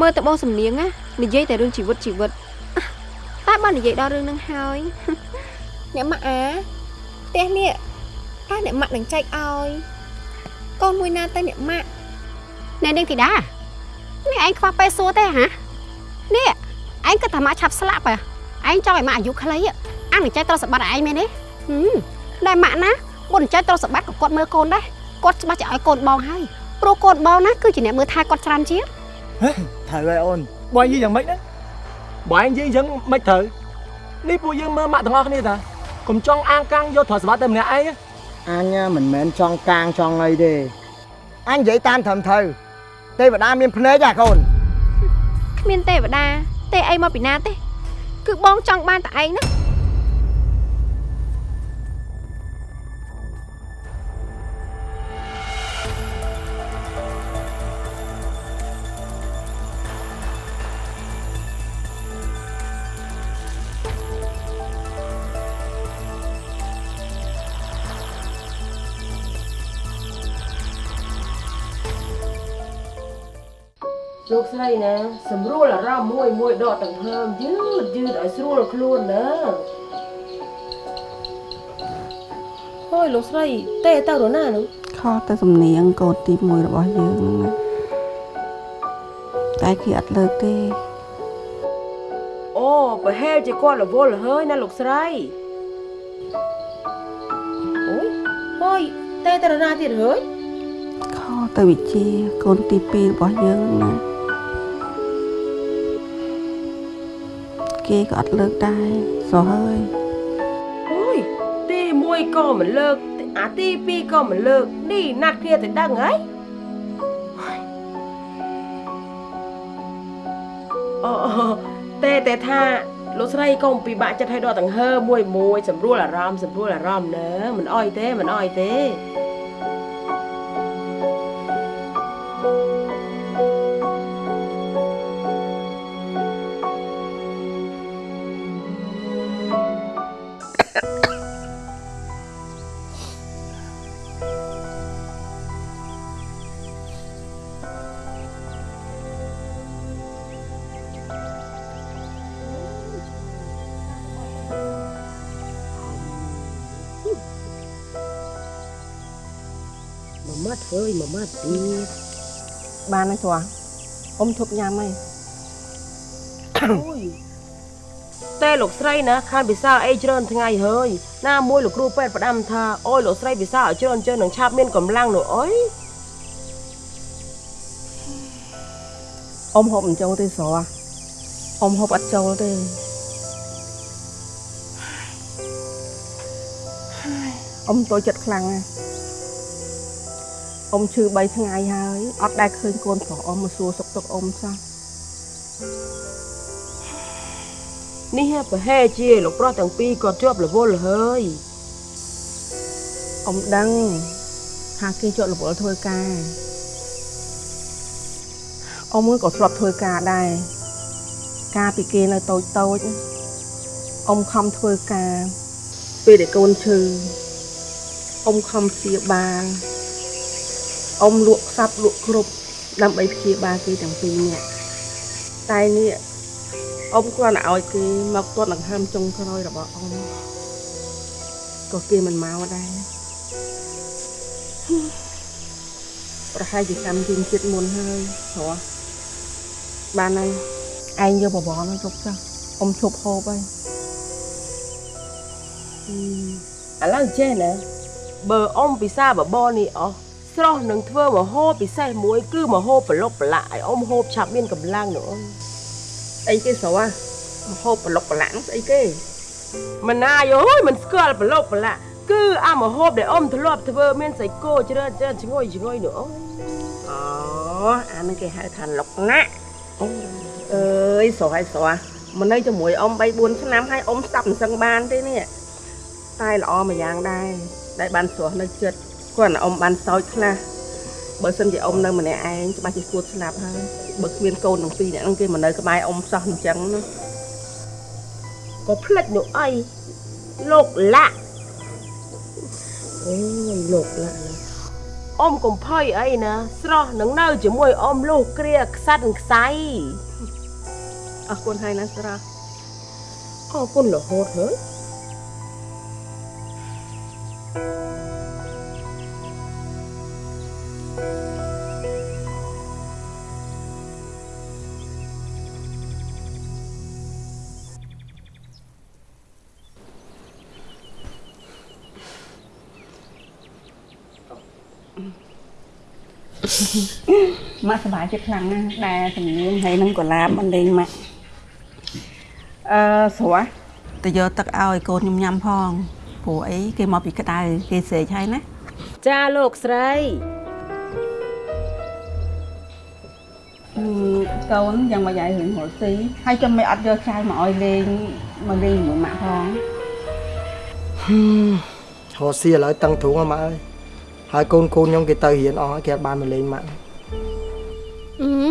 មើលតបងសំនៀងណានិយាយតែរឿងជីវិតជីវិតអះតែបើនិយាយដល់រឿងហ្នឹងហើយអ្នកម៉ាក់អាផ្ទះនេះតើអ្នកម៉ាក់នឹងចែកឲ្យកូនមួយណាទៅអ្នកម៉ាក់អ្នកនាងធីតានេះឯងខ្វះពេលសួរទេហ៎នេះឯងគិតថាម៉ាក់ឆាប់ស្លាប់ហ៎ឯងចង់ឲ្យម៉ាក់អាយុខ្លីហ៎អានឹងចែកទ្រព្យសម្បត្តិឲ្យឯងមែនទេហឹមតែម៉ាក់ណាមុនចែកទ្រព្យសម្បត្តិក៏គាត់មើលកូនដែរគាត់ច្បាស់ជាឲ្យកូនបងហើយព្រោះកូនបងណាគឺជាអ្នកមើលថែគាត់ច្រើនជាង ត្រូវហើយអូនបើនិយាយយ៉ាងម៉េចណាបើឯងនិយាយអញ្ចឹងមិនត្រូវនេះពួកយើងមើលម៉ាក់ទាំងអស់គ្នាតាកុំចង់អាងកាំងយកទ្រព្យសម្បត្តិតែម្នាក់ឯងអញមិនមែនចង់កាងចង់អីទេអញនិយាយតាមត្រឹមត្រូវទេវតាមានភ្នែកហ៎កូនគ្មានទេវតាទេអីមកពីណាទេ គឺបងចង់បានតែឯងណា លោកស្រីណាសម្រួលអារម្មណ៍មួយមួយដកដង្ហើមយឺតយឺតឲ្យស្រួលខ្លួនណាហូយលោកស្រីទេទៅរណានោះខុសទៅសំនៀងកូនទី1របស់យើងហ្នឹងណាតែគេអត់លើកទេអូប្រហែលជាគាត់រវល់ហើយណាលោកស្រីអូយហូយទេទៅរណាទៀតហើយខុសទៅវិជាកូនទី2របស់យើងហ្នឹងណា គេក៏អត់លើកដែរសោះហើយអូយទី1ក៏មិនលើកអាទី2ក៏មិនលើកនេះណាត់គ្នាទៅដឹងហើយអូតែតែថាលោកស្រីកុំពិបាកចិត្តឲ្យដកដង្ហើមមួយមួយ សម្រួលអារម្មណ៍សម្រួលអារម្មណ៍ណើមិនអោយទេមិនអោយទេ មួយម៉ាត់ធ្វើយមួយម៉ាត់ទៀតបានហើយស្រួលអ៊ំធប់ញ៉ាំហើយអូយតែលោកស្រីណាខានពិសាអីច្រើនថ្ងៃហើយណាមួយលោកគ្រូពេទ្យផ្ដាំថាអូយលោកស្រីពិសាឲ្យច្រើនច្រើននឹងឆាប់មានកម្លាំងនោះអុយអ៊ំហូបមិនចូលទេស្រួលអ៊ំហូបអត់ចូលទេអ៊ំតូចចិត្តខ្លាំងណាស់ អ៊ំឈឺ3ថ្ងៃហើយអត់ដែលឃើញកូនប្រុសអ៊ំមកសួរសុខទុក្ខអ៊ំសោះនេះប្រហែលជាលោកប្រុសទាំងពីរគាត់ជាប់រវល់ហើយអ៊ំដឹងថាគេជាប់រវល់ធ្វើការអ៊ំក៏ធ្លាប់ធ្វើការដែរការពីគេនៅតូចតូចអ៊ំខំធ្វើការពេលដែលកូនឈឺអ៊ំខំព្យាបាល អ៊ំលក់ខ្សាប់លក់គ្រប់ដើម្បីព្យាបាលគេទាំងពីរនាក់តែនេះអ៊ំគ្រាន់តែឲ្យគេមកទាត់ដង្ហើមចុងក្រោយរបស់អ៊ំក៏គេមិនមកដែរប្រហែលជាកម្មជិញចិត្តមុនហើយព្រោះបានហើយឯងយកបបរនោះជប់ចុះអ៊ំជប់ហូបហើយឥឡូវចេះណាបើអ៊ំពិសាបបរនេះអស់ ស្រស់នឹងធ្វើមហោបពិសេសមួយ គឺមហោបប្រឡុកប្រឡាក់ឲ្យអ៊ំហូបឆាប់មានកម្លាំងនោះអុយអីគេស្រួលហូបប្រឡុកប្រឡាក់ស្អីគេមិនណាយអើយមិនស្គាល់ប្រឡុកប្រឡាក់គឺអាមហូបដែលអ៊ំធ្លាប់ធ្វើមានសាច់គោច្រើនច្រើនឈ្ងុយឈ្ងុយនោះអុយអូអានឹងគេហៅថាលុកណាក់អើយស្រស់ហើយស្រស់មកនៅជាមួយអ៊ំ3 4ឆ្នាំហើយអ៊ំស្ដាប់មិនសឹងបានទេនេះតែល្អមួយយ៉ាងដែរដែលបានស្រស់នៅចិត្ត គាត់អ៊ំបានសោចខ្លះបើសិនជាអ៊ំនៅម្នាក់ឯងច្បាស់ជាគួរស្លាប់ហើយបើគ្មានកូនទាំងពីរនាក់ហ្នឹងគេមកនៅក្បែរអ៊ំសោះអញ្ចឹងណាក៏ផ្លិចនោះអីលោកលាក់អូយលោកលាក់ណាអ៊ំកំភៃអីណាស្រស់នឹងនៅជាមួយអ៊ំលុះគ្រាខ្សាត់ខ្សៃអរគុណហើយណាស្រស់អរគុណរហូតហើយ ម៉ាក់សប្បាយចិត្តខ្លាំងណាស់ដែលជំនាញហើយនឹងកុលាបមិនលេងម៉ាក់អឺស្រស់ទៅយកទឹកឲ្យកូនខ្ញុំញ៉ាំផងព្រោះអីគេមកពីក្តៅគេស្រេកហើយណាចាលោកស្រីហឹមកូនយ៉ាងមកយាយរឿងរស់ស៊ីហើយចាំមិនអត់យកចាយមកឲ្យលេងមកលេងជាមួយម៉ាក់ផងហោស៊ីឥឡូវតឹងទ្រូងហ្នឹងម៉ាក់អើយហើយកូនកូនខ្ញុំគេទៅរៀនអស់ហើយគេអត់បានមកលេងម៉ាក់អឺ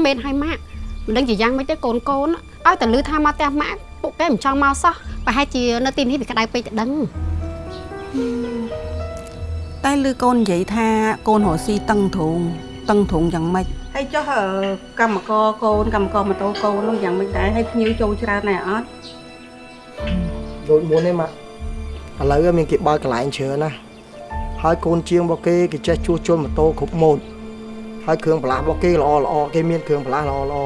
មែនហើយម៉ាក់មិនដឹងជាយ៉ាងម៉េចទេកូនកូនឲ្យតែលឺថាមកផ្ទះម៉ាក់ពួកគេមិនចង់មកសោះប្រហែលជានៅទីនេះវាក្តៅពេកទៅដឹងតែឮកូននិយាយថាកូនរស់ស៊ីតឹងទ្រូងតឹងទ្រូងយ៉ាងម៉េចហើយចុះអឺកម្មករកូនកម្មករម៉ូតូកូននោះយ៉ាងមិនដែរហើយភ្ញៀវចូលច្រើនដែរអត់ដូចមុនទេម៉ាក់ឥឡូវមានគេបើកកន្លែងច្រើនណាស់ហើយកូនជាងរបស់គេគេចេះជួសជុលម៉ូតូគ្រប់ម៉ូត ហើយគ្រឿងបន្លាស់របស់គេល្អល្អគេមានគ្រឿងបន្លាស់ល្អល្អ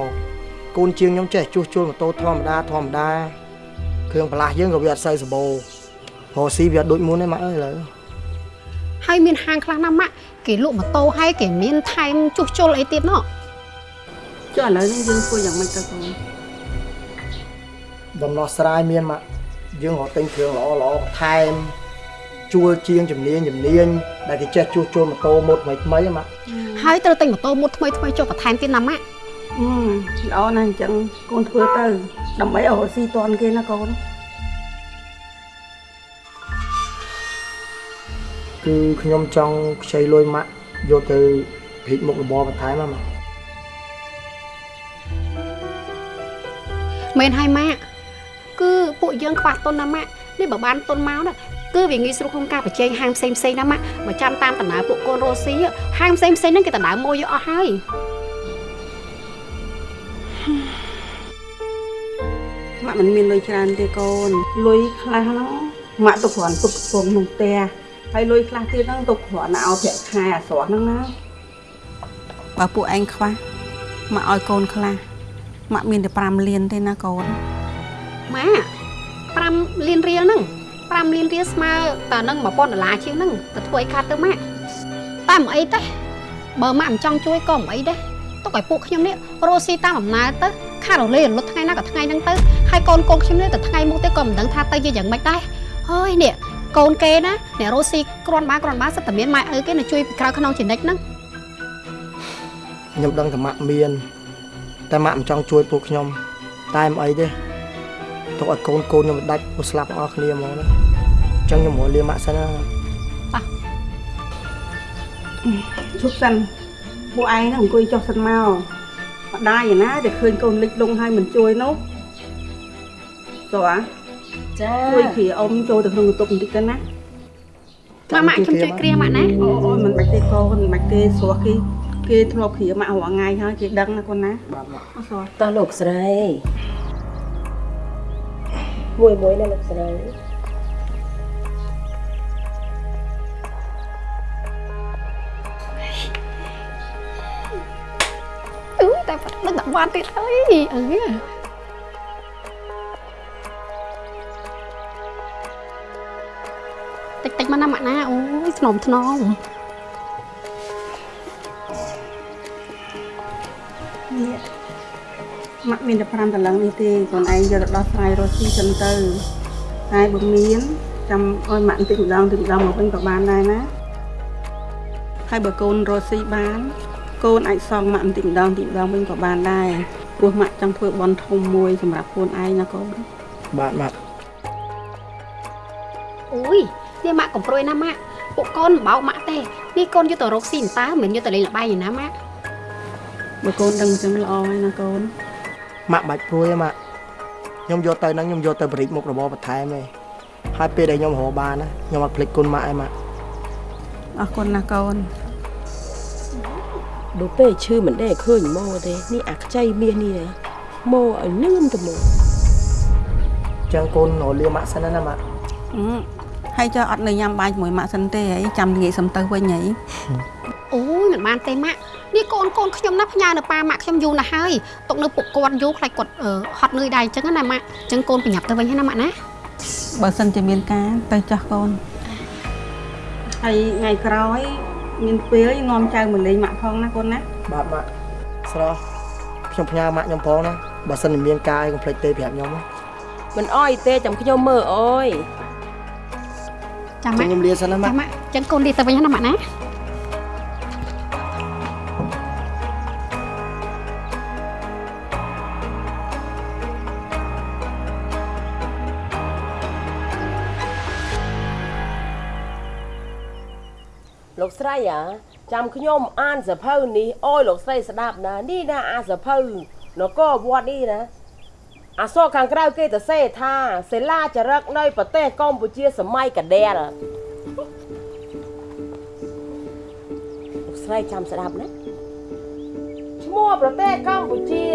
កូនជាងខ្ញុំចេះជួសជុលម៉ូតូធម្មតាធម្មតាគ្រឿងបន្លាស់យើងក៏វាអត់សូវសម្បូរហោស៊ីវាអត់ដូចមុនទេម៉ាក់អើយឥឡូវហើយមានហាងខ្លះណាស់ម៉ាក់គេលក់ម៉ូតូហើយគេមានថែមជួសជុលអីទៀតណោះចុះឥឡូវនេះយើងធ្វើយ៉ាងម៉េចទៅកូនដំណោះស្រាយមានមកយើងរកទិញគ្រឿងល្អល្អបន្ថែម ជួលជាងជំនាញជំនាញដែលគេចេះជួសជុលម៉ូតូម៉ូតថ្មីថ្មីហ្នឹងមកហើយត្រូវទិញម៉ូតូមួយថ្មីថ្មីចុះបន្ថែមទៀតណាម៉ាក់អឺល្អណាស់អញ្ចឹងកូនធ្វើទៅដើម្បីឲ្យរស់ស៊ីតន់គេណាកូនគឺខ្ញុំចង់ខ្ចីលុយម៉ាក់យកទៅភិកមុខរបរបន្ថែមហ្នឹងមកមែនហើយម៉ាក់គឺពួកយើងខ្វះទុនណាម៉ាក់នេះបើបានទុនមកណា គឺវាងាយស្រួលក្នុងការបញ្ចេញហាងផ្សេងផ្សេងណាម៉ាក់បើចាំតាមដំណើរពួកកូនរស់ស៊ីហាងផ្សេងផ្សេងហ្នឹងគេដណ្ដើមមកយកអស់ហើយម៉ាក់មិនមានលុយច្រើនទេកូនលុយខ្លះហ្នឹងម៉ាក់ទៅគ្រាន់ទុកកំពងក្នុងផ្ទះហើយលុយខ្លះទៀតហ្នឹងទុកគ្រាន់តែឲ្យប្រាក់ខែអាស្រស់ហ្នឹងណាបើពួកឯងខ្វះមកឲ្យកូនខ្លះមកមានតែ5លានទេណាកូនម៉ាក់5លានរៀលហ្នឹង 5លានរៀលស្មើតើនឹង1000ដុល្លារជាងហ្នឹងទៅធ្វើអីខាត់ទៅម៉ាក់តែមិនអីទេបើម៉ាក់មិនចង់ជួយក៏មិនអីដែរទុកឲ្យពួកខ្ញុំនេះរស់ស៊ីតាមអំណើទៅខាតរលេរលត់ថ្ងៃណាក៏ថ្ងៃហ្នឹងទៅហើយកូនកូនខ្ញុំនេះទៅថ្ងៃមុខទៅក៏មិនដឹងថាទៅជាយ៉ាងម៉េចដែរហើយនេះកូនគេណាអ្នករស់ស៊ីគ្រាន់បានគ្រាន់បានសិតតែមានម៉ែឪគេនៅជួយពីក្រៅខ្នងជានិច្ចហ្នឹងខ្ញុំដឹងថាម៉ាក់មាន តែម៉ាក់មិនចង់ជួយពួកខ្ញុំតែមិនអីទេ ទុកឲ្យកូនកូនខ្ញុំដាច់មកស្លាប់អស់គ្នាហ្មងណាអញ្ចឹងខ្ញុំមកលាម៉ាក់សិនណាជប់សិនពួកឯងហ្នឹងអង្គុយចុះសិនមកម្ដាយឯណាតែឃើញកូនលិចលងហើយមិនជួយនោះតោះអាចាជួយគ្រាអ៊ំចូលទៅក្នុងបន្ទប់បន្តិចទៅណាម៉ាក់ម៉ាក់ខ្ញុំជួយគ្រាម៉ាក់ណាអូអូមិនបាច់ទេកូនមិនបាច់ទេស្រស់គេគេធ្លាប់គ្រាម៉ាក់រាល់ថ្ងៃហើយគេដឹងណាកូនណាបាទម៉ាក់អូស្រស់តោះលោកស្រី មួយមួយណាលោកស្រីអឺតែប៉ាត់ដឹងតែបានទៀតហើយអឺតិចតិចមកណាម៉ាក់ណាអូយធ្នមធ្នមនេះ ម៉ាក់មានតែ5ដុល្លារនេះទេកូនឯងយកទៅដោះស្រាយរស់ស៊ីសិនទៅហើយបើមានចាំឲ្យម៉ាក់បន្តិចម្ដងបន្តិចម្ដងមកវិញក៏បានដែរណាហើយបើកូនរស់ស៊ីបាន កូនអាចសងម៉ាក់បន្តិចម្ដងបន្តិចម្ដងវិញក៏បានដែរព្រោះម៉ាក់ចង់ធ្វើបន់ធំមួយសម្រាប់ខ្លួនឯងណាកូនបាទម៉ាក់អូយនេះម៉ាក់កំព្រួយណាម៉ាក់ពួកកូនមិនបោកម៉ាក់ទេនេះកូនយកទៅរកស៊ីតើមិនយកទៅលេងល្បែងឯណាម៉ាក់បើកូនដឹងអញ្ចឹងល្អហើយណាកូន ម៉ាក់បាច់ព្រួយទេម៉ាក់ខ្ញុំយកទៅហ្នឹងខ្ញុំយកទៅបរិចមុខរបរបន្ថែមទេហើយពេលដែលខ្ញុំរកបានណាខ្ញុំអត់ភ្លេចគុណម៉ាក់ឯងម៉ាក់អរគុណណាកូនដូចពេលឈឺមិនដែរឃើញម៉ូទេនេះអាខ្ចីមាសនេះណាម៉ូឲ្យលឿនទៅម៉ូចឹងកូនរលាម៉ាក់សិនណាម៉ាក់អឺហើយចុះអត់នៅញ៉ាំបាយជាមួយម៉ាក់សិនទេហើយចាំងាកសំទៅវិញហើយអូយមិន បានទេម៉ាក់នេះកូនកូនខ្ញុំណាផ្ញើនៅប៉ាម៉ាក់ខ្ញុំយូរណាស់ហើយទុកនៅពួកគាត់យូរខ្លាចគាត់អឺហត់នឿយដែរអញ្ចឹងណាម៉ាក់អញ្ចឹងកូនប្រញាប់ទៅវិញហើយណាម៉ាក់ណាបើសិនជាមានការទៅចាស់កូនហើយថ្ងៃក្រោយមានពេលនាំចៅមកលេងម៉ាក់ផងណាកូនណាបាទម៉ាក់ស្រស់ខ្ញុំផ្ញើម៉ាក់ខ្ញុំផងណាបើសិនជាមានការអីកុំភ្លេចទេប្រាប់ខ្ញុំណាមិនអោយទេចាំខ្ញុំមើលអើយចាំចឹម៉ាងក់ខ្ញុំលាសិនណាម៉ាចាំក់ម៉ាក់អញ្ចឹងកូនលាទៅវិញហើយណាម៉ាក់ណា ស្រីអាចាំខ្ញុំអានសភៅនេះអោយលោកស្រីស្ដាប់ណានេះណាអាសភៅនគរវត្តនេះណាអាសរខាងក្រៅគេទៅសេថាសិលាចារឹកនៅប្រទេសកម្ពុជាសម័យកដែលលោកស្រីចាំស្ដាប់ណាឈ្មោះប្រទេសកម្ពុជា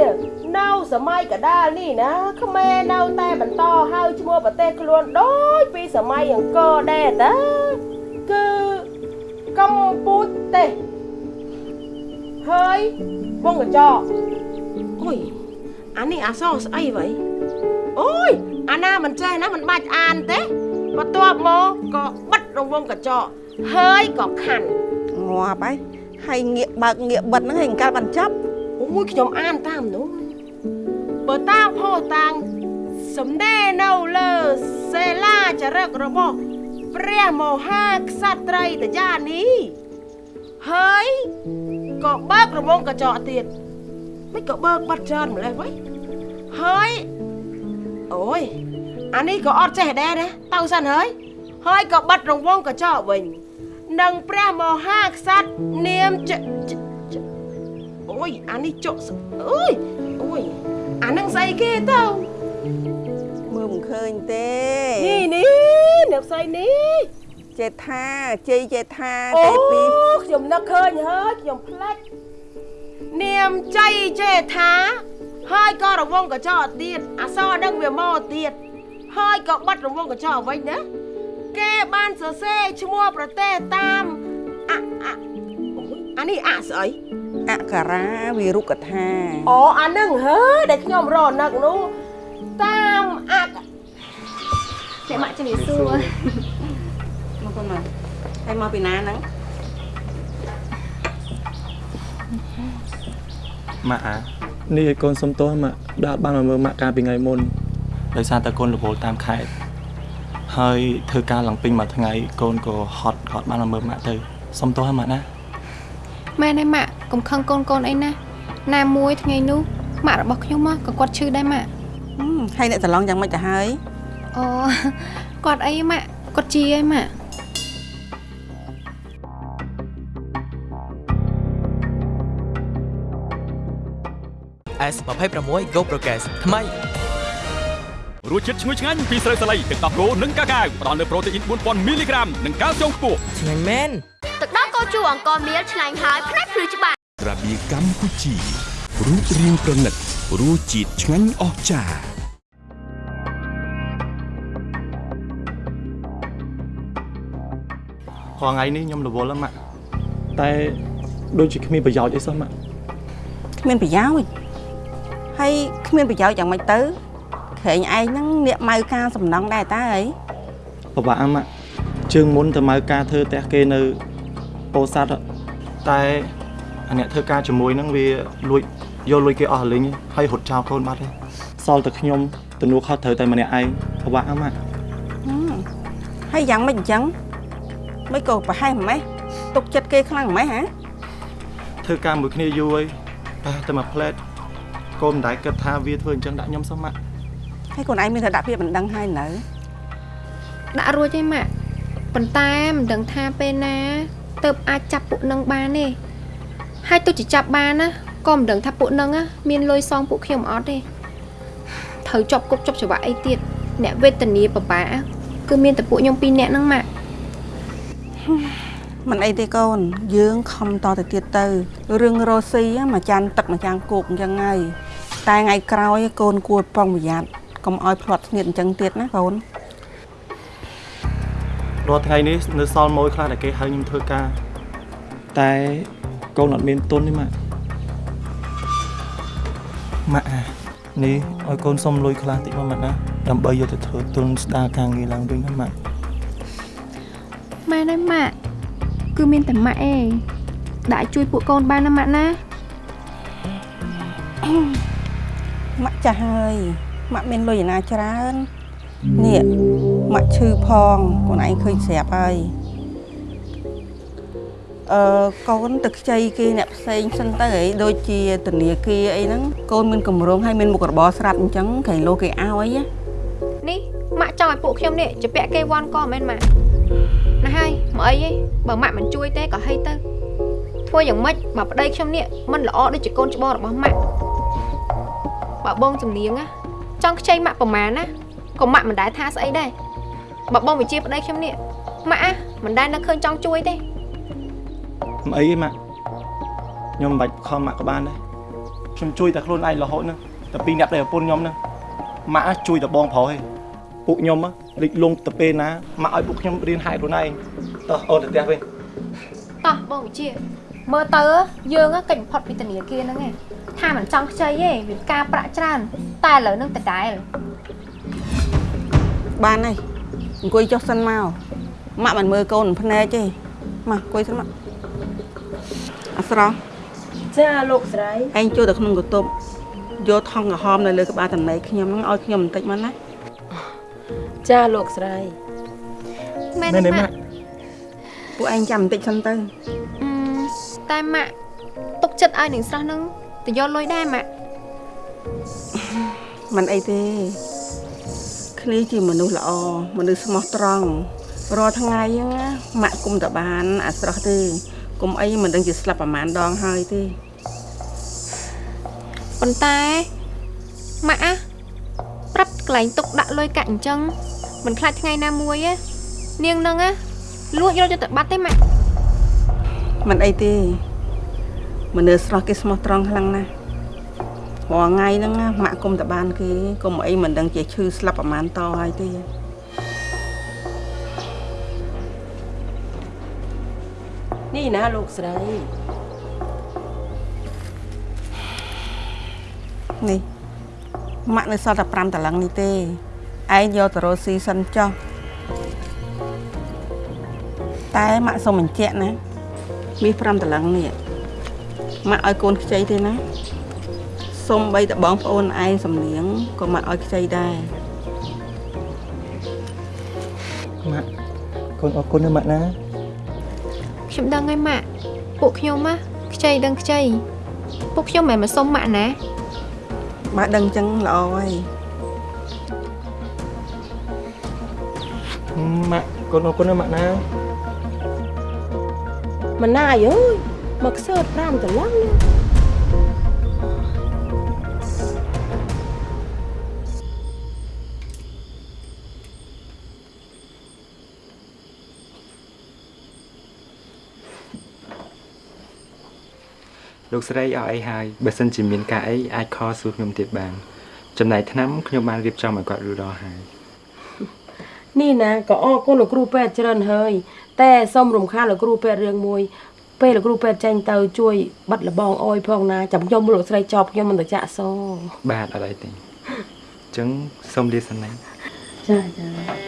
នៅសម័យកដាលនេះណាខ្មែរនៅតែបន្តហៅឈ្មោះប្រទេសខ្លួនដូចពីសម័យអង្គរដែរតាគឺ កម្ពុជាហើយវងកញ្ចក់អុយអានេះអក្សរស្អីវ៉ៃអូយអាណាមិនចេះណាមិនបាច់អានទេបន្ទាប់មកក៏បិទរង្វង់កញ្ចក់ហើយក៏ខាន់ងាប់ហើយហើយងាកបើកងាកបិទហ្នឹងឲ្យអង្កលបានចាប់អូយខ្ញុំអានតាមនោះបើតាមផោតាំងសំដេរនៅលើសេលាចរិករបស់ ព្រះមហាក្សត្រីតយានីហើយក៏បើករង្វង់កញ្ចក់ទៀតមិនក៏បើកបាត់ច្រើនម្លេះវ៉ៃហើយអូយអានេះក៏អត់ចេះដែរណាទៅសិនហើយហើយក៏បាត់រង្វង់កញ្ចក់វិញនឹងព្រះមហាក្សត្រនាមចចចអូយអានេះចុកសអើយអូយអានឹងស្អីគេទៅមើលមិនឃើញទេនេះនេះ អ្នកស្អីនេះចេថាជ័យចេថាអូទេពីរខ្ញុំនឹកឃើញហើយខ្ញុំផ្លាច់នាមចៃចេថាហើយក៏រង្វង់កញ្ចក់ទៀតអសរនឹងវាមកទៀតហើយក៏បាត់រង្វង់កញ្ចក់វិញណាគេបានសរសេរឈ្មោះប្រទេសតាមអអអូយអានេះអស្អីអក្ខរាវិរុកថាអូអានឹងហើយដែលខ្ញុំរនឹកនោះតាមអក អ្នកម៉ាក់ជំរាបសួរមកកូនមកហើយមកពីណាហ្នឹងម៉ាក់អានេះឲ្យកូនសុំទោសម៉ាក់ដែលអត់បានមកមើលម៉ាក់កាលពីថ្ងៃមុនដោយសារតែកូនរវល់តាមខេត្តហើយធ្វើការឡើងពេញមួយថ្ងៃកូនក៏ហត់ក៏អត់បានមកមើលម៉ាក់ទៅសុំទោសហើយម៉ាក់ណាម៉ែណែម៉ាក់កុំខឹងកូនកូនអីណាណាមួយថ្ងៃនោះម៉ាក់របស់ខ្ញុំមកក៏គាត់ឈឺដែរម៉ាក់ហឹមហើយអ្នកច្រឡំយ៉ាងម៉េចទៅហើយ អូគាត់អីម៉ាក់គាត់ជាអីម៉ាក់ S26 Go Progress ថ្មីរសជាតិឈ្ងុយឆ្ងាញ់ពីស្រូវសាលីទឹកដោះគោនិងកាកាវផ្ដល់នូវប្រូតេអ៊ីន4000មីលីក្រាមនិងកាល់ស្យូមខ្ពស់ឆ្ងាញ់មែនទឹកដោះគោជូរអង្គមៀលឆ្ងាញ់ហើយផ្នែកភ្លឺច្បាស់ក្រាបៀកម្ពុជារូបរាងប្រណិតរសជាតិឆ្ងាញ់អស្ចារ្យ រាល់ថ្ងៃនេះខ្ញុំរវល់ណាស់ម៉ាក់តែដូចជាគ្មានប្រយោជន៍អីសោះម៉ាក់គ្មានប្រយោជន៍ហើយគ្មានប្រយោជន៍យ៉ាងម៉េចទៅក្រែងឯងហ្នឹងនាកម៉ៅការសំណងដែរតើអីពិបាកអាម៉ាក់ជើងមុនទៅមកការធ្វើផ្ទះគេនៅពោធិ៍សាត់ហ៎តែអាអ្នកធ្វើការជាមួយហ្នឹងវាលួចយកលុយគេអស់រលីងហើយរត់ចោលកូនបាត់ហើយសល់តែខ្ញុំទំនួលខុសត្រូវតែម្នាក់ឯងពិបាកអាម៉ាក់ហឹមហើយយ៉ាងម៉េចអញ្ចឹង មិនក៏ប្រហែលម៉េះទុកចិត្តគេខ្លាំងម៉េះហ៎ធ្វើការមួយគ្នាយូរហើយតែតែមកផ្លែតកូនមិនដែលគិតថាវាធ្វើអញ្ចឹងដាក់ខ្ញុំសោះម៉ាក់ហើយកូនឯងមានតែដាក់ភាពមិនដឹងហើយនៅដាក់រួចឯម៉ាក់ប៉ុន្តែមិនដឹងថាពេលណាទៅអាចចាប់ពួកនឹងបានទេហើយទោះជាចាប់បានណាក៏មិនដឹងថាពួកនឹងណាមានលុយសងពួកខ្ញុំអត់ទេត្រូវជាប់គុកជាប់ច្បាប់អីទៀតអ្នកវេទនាបបាគឺមានតែពួកខ្ញុំពីរនាក់ហ្នឹងម៉ាក់ មិនអីទេកូន យើងខំតទៅទៀតទៅរឿងរស់ស៊ីមួយចានទឹកមួយចានគោកអញ្ចឹងហើយតែថ្ងៃក្រោយកូនគួរប្រុងប្រយ័ត្នកុំឲ្យផ្លាត់ស្នៀតអញ្ចឹងទៀតណាកូនរាល់ថ្ងៃនេះនៅសល់ម៉ួយខ្លះដែលគេហៅខ្ញុំធ្វើការតែកូនអត់មានទុនទេម៉ាក់ម៉ាក់អានេះឲ្យកូនសុំលុយខ្លះតិចមកម៉ាក់ណាដើម្បីយកទៅធ្វើទុនស្ដារការងារឡើងវិញណាម៉ាក់ ម៉ែណាម៉ាក់គឺមានតែម៉ាក់ឯងដាក់ជួយពួកកូនបានណាម៉ាក់ណាម៉ាក់ចាស់ហើយម៉ាក់មានលុយឯណាច្រើននេះម៉ាក់ឈឺផងខ្លួនឯងឃើញស្រាប់ហើយអឺកូនទៅខ្ចីគេអ្នកផ្សេងសិនទៅហីដូចជាធនាគារអីហ្នឹងកូនមានកម្រងឲ្យមានមុខរបរស្រាប់អញ្ចឹងគេលោគេឲ្យណានេះម៉ាក់ចង់ឲ្យពួកខ្ញុំនេះជពាក់គេវ៉ាន់ក៏មិនមែនម៉ាក់ណាហើយ មកអីទេបើម៉ាក់មិនជួយទេក៏ហីទៅធ្វើយ៉ាងម៉េចបើប្តីខ្ញុំនេះមិនល្អដូចជាកូនច្បងរបស់ម៉ាក់បើបងជំនាងណាចង់ខ្ចីម៉ាក់ប្រមាណណាក៏ម៉ាក់មិនដែលថាស្អីដែរបើបងវិជាប្តីខ្ញុំនេះម៉ាក់អាមិនដែលនឹកឃើញចង់ជួយទេមិនអីទេម៉ាក់ខ្ញុំមិនបាច់ខំម៉ាក់ក៏បានដែរខ្ញុំជួយតែខ្លួនឯងរហូតហ្នឹងតែពីរអ្នកដែលប្រពន្ធខ្ញុំហ្នឹងម៉ាក់ជួយតែបងប្រុសឯង ពួកខ្ញុំលិចលង់ទៅពេលណាម៉ាក់ឲ្យពួកខ្ញុំរៀនហែកខ្លួនឯងតោះអូនទៅផ្ទះវិញតោះបងវិជាមើលទៅយើងកិច្ចបំផុតពីធនាគារហ្នឹងឯងថាមិនចង់ខ្ចីទេវាការប្រាក់ច្រើន តែឥឡូវហ្នឹងដដែលបានហើយអង្គុយចុះសិនមកម៉ាក់មិនមើលកូនភ្នែកទេមកអង្គុយសិនមកអស្រស់ចាលោកស្រីឯងចូលទៅក្នុងកន្ទប់យកថង់ក្រហមនៅលើក្បាលតំណែងខ្ញុំហ្នឹងឲ្យខ្ញុំបន្តិចមកណា ចាលោកស្រីមែនមែនទេទេម៉ាម៉ាក់ក់ពួកឯងចាំបន្តិចសិនទៅអឺតែម៉ាក់ទុកចិត្តឲ្យនឹងស្រស់ហ្នឹងទៅយកលុយដែរម៉ាក់មិនអីទេគ្នាជាមនុស្សល្អមនុស្សស្មោះត្រង់រាល់ថ្ងៃហ្នឹងណាម៉ាក់គុំតបាន អាស្រស់ទេគុំអីមិនដឹងជាស្លាប់ប្រហែលដងហើយទេប៉ុន្តែម៉ាក់អាប្រាប់កន្លែងទុកដាក់លុយកាក់អញ្ចឹង មិនខ្លាចថ្ងៃណាមួយទេនាងហ្នឹងណាលួចយកទៅបាត់ទេម៉ាក់មិនអីទេមនុស្សស្រស់គេស្មោះត្រង់ខ្លាំងណាស់រាល់ថ្ងៃហ្នឹងណាម៉ាក់គុំតបានគេគុំអីមិនដឹងជាឈឺស្លាប់ប្រហែលតហើយទេនេះណាលោកស្រីនេះម៉ាក់នៅសល់តែ5តឡឹងនេះទេ ឯងយកទៅរកស៊ីសិនចុះតែម៉ាក់សុំបញ្ជាក់ណាមាស5តឡឹងនេះម៉ាក់ឲ្យកូនខ្ចីទេណាសុំបីតបងប្អូនឯងសំលៀងក៏ម៉ាក់ឲ្យខ្ចីដែរម៉ាក់កូនអរគុណណាម៉ាក់ណាខ្ញុំដឹងហើយម៉ាក់ពួកខ្ញុំណាខ្ចីដឹងខ្ចីពួកខ្ញុំមិនមែនមកសុំម៉ាក់ណាម៉ាក់ដឹងអញ្ចឹងល្អហើយ ម៉ាក់កូនអរគុណណាម៉ាក់ណាម៉ណាយអើយមកខ្សើត5តឡឹងនេះលោកស្រីឲ្យអីហើយបើសិនជាមានការអីអាចខលសួរខ្ញុំទៀតបាន ចំណែកឆ្នាំខ្ញុំបានរៀបចំឲ្យគាត់រួចរាល់ហើយ នេះណាក៏អរគុណលោកគ្រូពេទ្យច្រើនហើយតែសូមរំខានលោកគ្រូពេទ្យរឿងមួយពេលលោកគ្រូពេទ្យចេញទៅជួយបាត់លបងអយផងណាចាំខ្ញុំលោកស្រីចប់ខ្ញុំមិនទៅចាក់សងបាទអត់អីទេអញ្ចឹងសូមលាសិនណាចាចា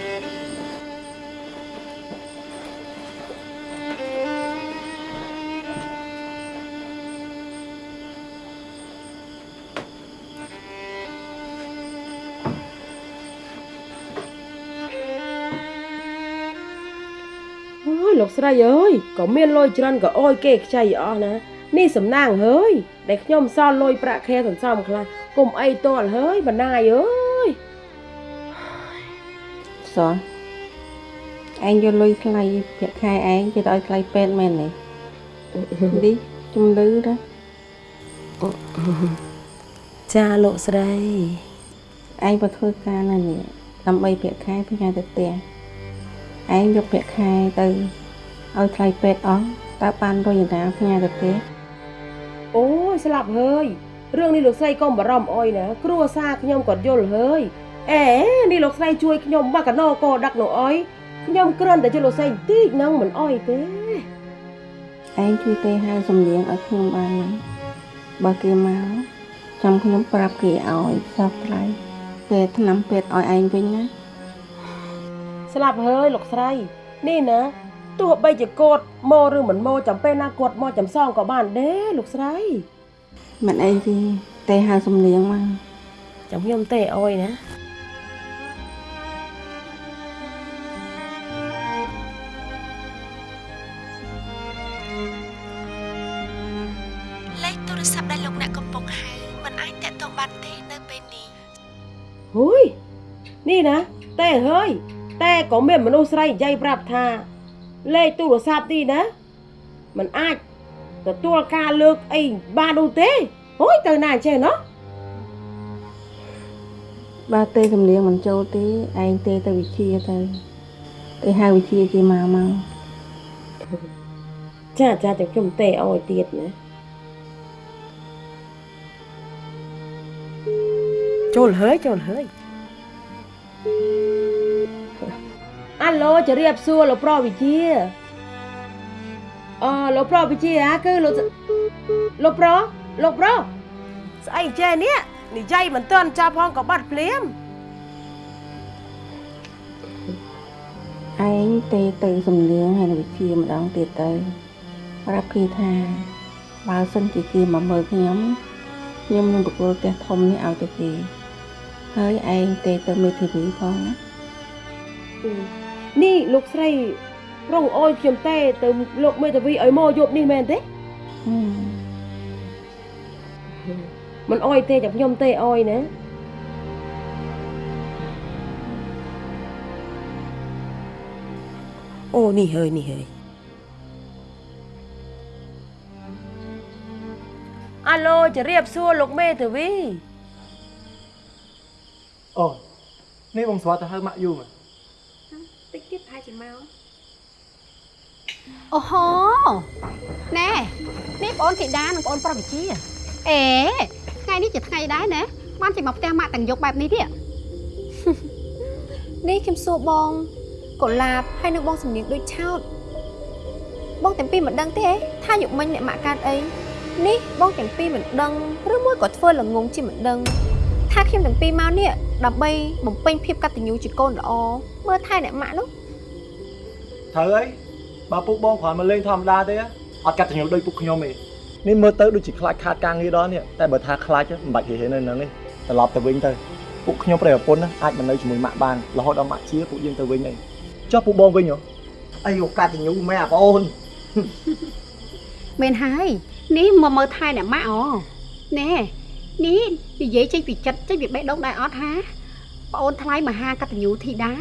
ស្រីអើយក៏មានលុយច្រើនក៏អោយគេខ្ចីអស់ណានេះសំណាងហើយដែលខ្ញុំសល់លុយប្រាក់ខែសន្សំខ្លះគុំអីតលហើយបណ្ណាយអើយសោះឯងយកលុយថ្លៃប្រាក់ខែឯងគេទៅឲ្យថ្លៃពេទ្យមែនទេនេះជំលឺណាចាលោកស្រីឯងបើធ្វើការនៅនេះដើម្បីប្រាក់ខែពីញ៉ាទៅផ្ទះឯងយកប្រាក់ខែទៅ ឲ្យថ្លៃពេទ្យអស់តើបានរុញតាផ្ញើទៅទេអូយស្លាប់ហើយរឿងនេះលោកស្រីកុំបារម្ភអុយណាគ្រួសារខ្ញុំក៏យល់ហើយអេនេះលោកស្រីជួយខ្ញុំមកកណោក៏ដឹកនោះអុយខ្ញុំគ្រាន់តែជួយលោកស្រីបន្តិចនឹងមិនអុយទេឯងជួយទេហៅសំលៀងឲ្យខ្ញុំបានណាបើគេមកចាំខ្ញុំប្រាប់គេឲ្យសោះថ្លៃពេលថ្នាំពេទ្យឲ្យឯងវិញណាស្លាប់ហើយលោកស្រី នេះណា ទោះបីជាគាត់មកឬមិនមកចាំពេលណាគាត់មកចំសងក៏បានដែរលោកស្រីមិនអីទេទេហៅសំលៀងមកចាំខ្ញុំទេអុយណាលេខទូរស័ព្ទដែលលោកអ្នកកំពុងហៅមិនអាចតាក់ទងបានទេនៅពេលនេះហួយនេះណាតែហើយតែក៏មានមនុស្សស្រីនិយាយប្រាប់ថា លេខទូរស័ព្ទនេះណាมันអាចទទួលការលើកអីបាននោះទេហួយទៅណាចេះណោះបើទេសំលៀងមិនចូលទេឯងទេទៅវិជាទៅទេហៅវិជាគេមកមកចាចាចាំខ្ញុំទេអោយទៀតណាចូលហើយចូលហើយ អាឡូជម្រាបសួរលោកប្រវិជាអឺលោកប្រវិជាហ่าគឺលោកលោកប្រលោកប្រស្អីចេះនេះនិយាយមិនទាន់ចាប់ផងក៏បាត់ភ្លាមឯងទេទៅសំលៀងហើយនៅវិជាម្ដងទៀតទៅប្រាប់គេថាបើសិនជាគេមកមើលខ្ញុំខ្ញុំនឹងបកគលផ្ទះធំនេះឲ្យទៅគេហើយឯងទេទៅមេធាវីផងណា នេះលោកស្រីប្រងអោយខ្ញុំទេ ទៅលោកមេធាវីឲ្យមកយប់នេះមែនទេហឹមមិនអោយទេចាំខ្ញុំទេអោយណាអូនេះហើយនេះហើយអាឡូជម្រាបសួរលោកមេធាវីអូនេះបងស្វាទៅហៅម៉ាក់យូមែនតិចទៀតប្រហែល ជាមកអូហូណែនេះបងអូនធីតានិងបងអូនប្រុសវិជាអេថ្ងៃនេះជាថ្ងៃដែរណាបានជិះមកផ្ទះម៉ាក់ទាំងយប់បែបនេះទៀតនេះខ្ញុំសួរបងកុលាបហើយនឹងបងសំនៀងដូចឆោតបងទាំងពីរមិនដឹងទេថាយុមិញអ្នកម៉ាក់កាត់អីនេះបងទាំងពីរមិនដឹងឬមួយក៏ធ្វើល្ងងជាមិនដឹងថាខ្ញុំទាំងពីរមកនេះដើម្បីបំពេញភាពកតញ្ញូជាកូនល្អមើលថែអ្នកម៉ាក់នោះ ត្រូវហើយបើពុកបងគ្រាន់មកលេងធម្មតាទេអត់កាត់ញល់ដូចពុកខ្ញុំទេនេះមើលទៅដូចជាខ្លាចខាតការងារដល់នេះតែបើថាខ្លាចមិនបាច់ហេហេនៅហ្នឹងទេត្រឡប់ទៅវិញទៅពុកខ្ញុំប្រិយប្រពន្ធណាអាចមកនៅជាមួយម៉ាក់បានរហូតដល់ម៉ាក់ជាពួកយើងទៅវិញអីចុះពុកបងវិញហ៎អីឱកាសញូមែនអាបងអូនមែនហើយនេះមកមើលថែអ្នកម៉ាក់អូណែនេះនិយាយចេញពីចិត្តចេញពីបេះដូងដែរអត់ហាប្អូនថ្លៃមហាកតញ្ញូធីតា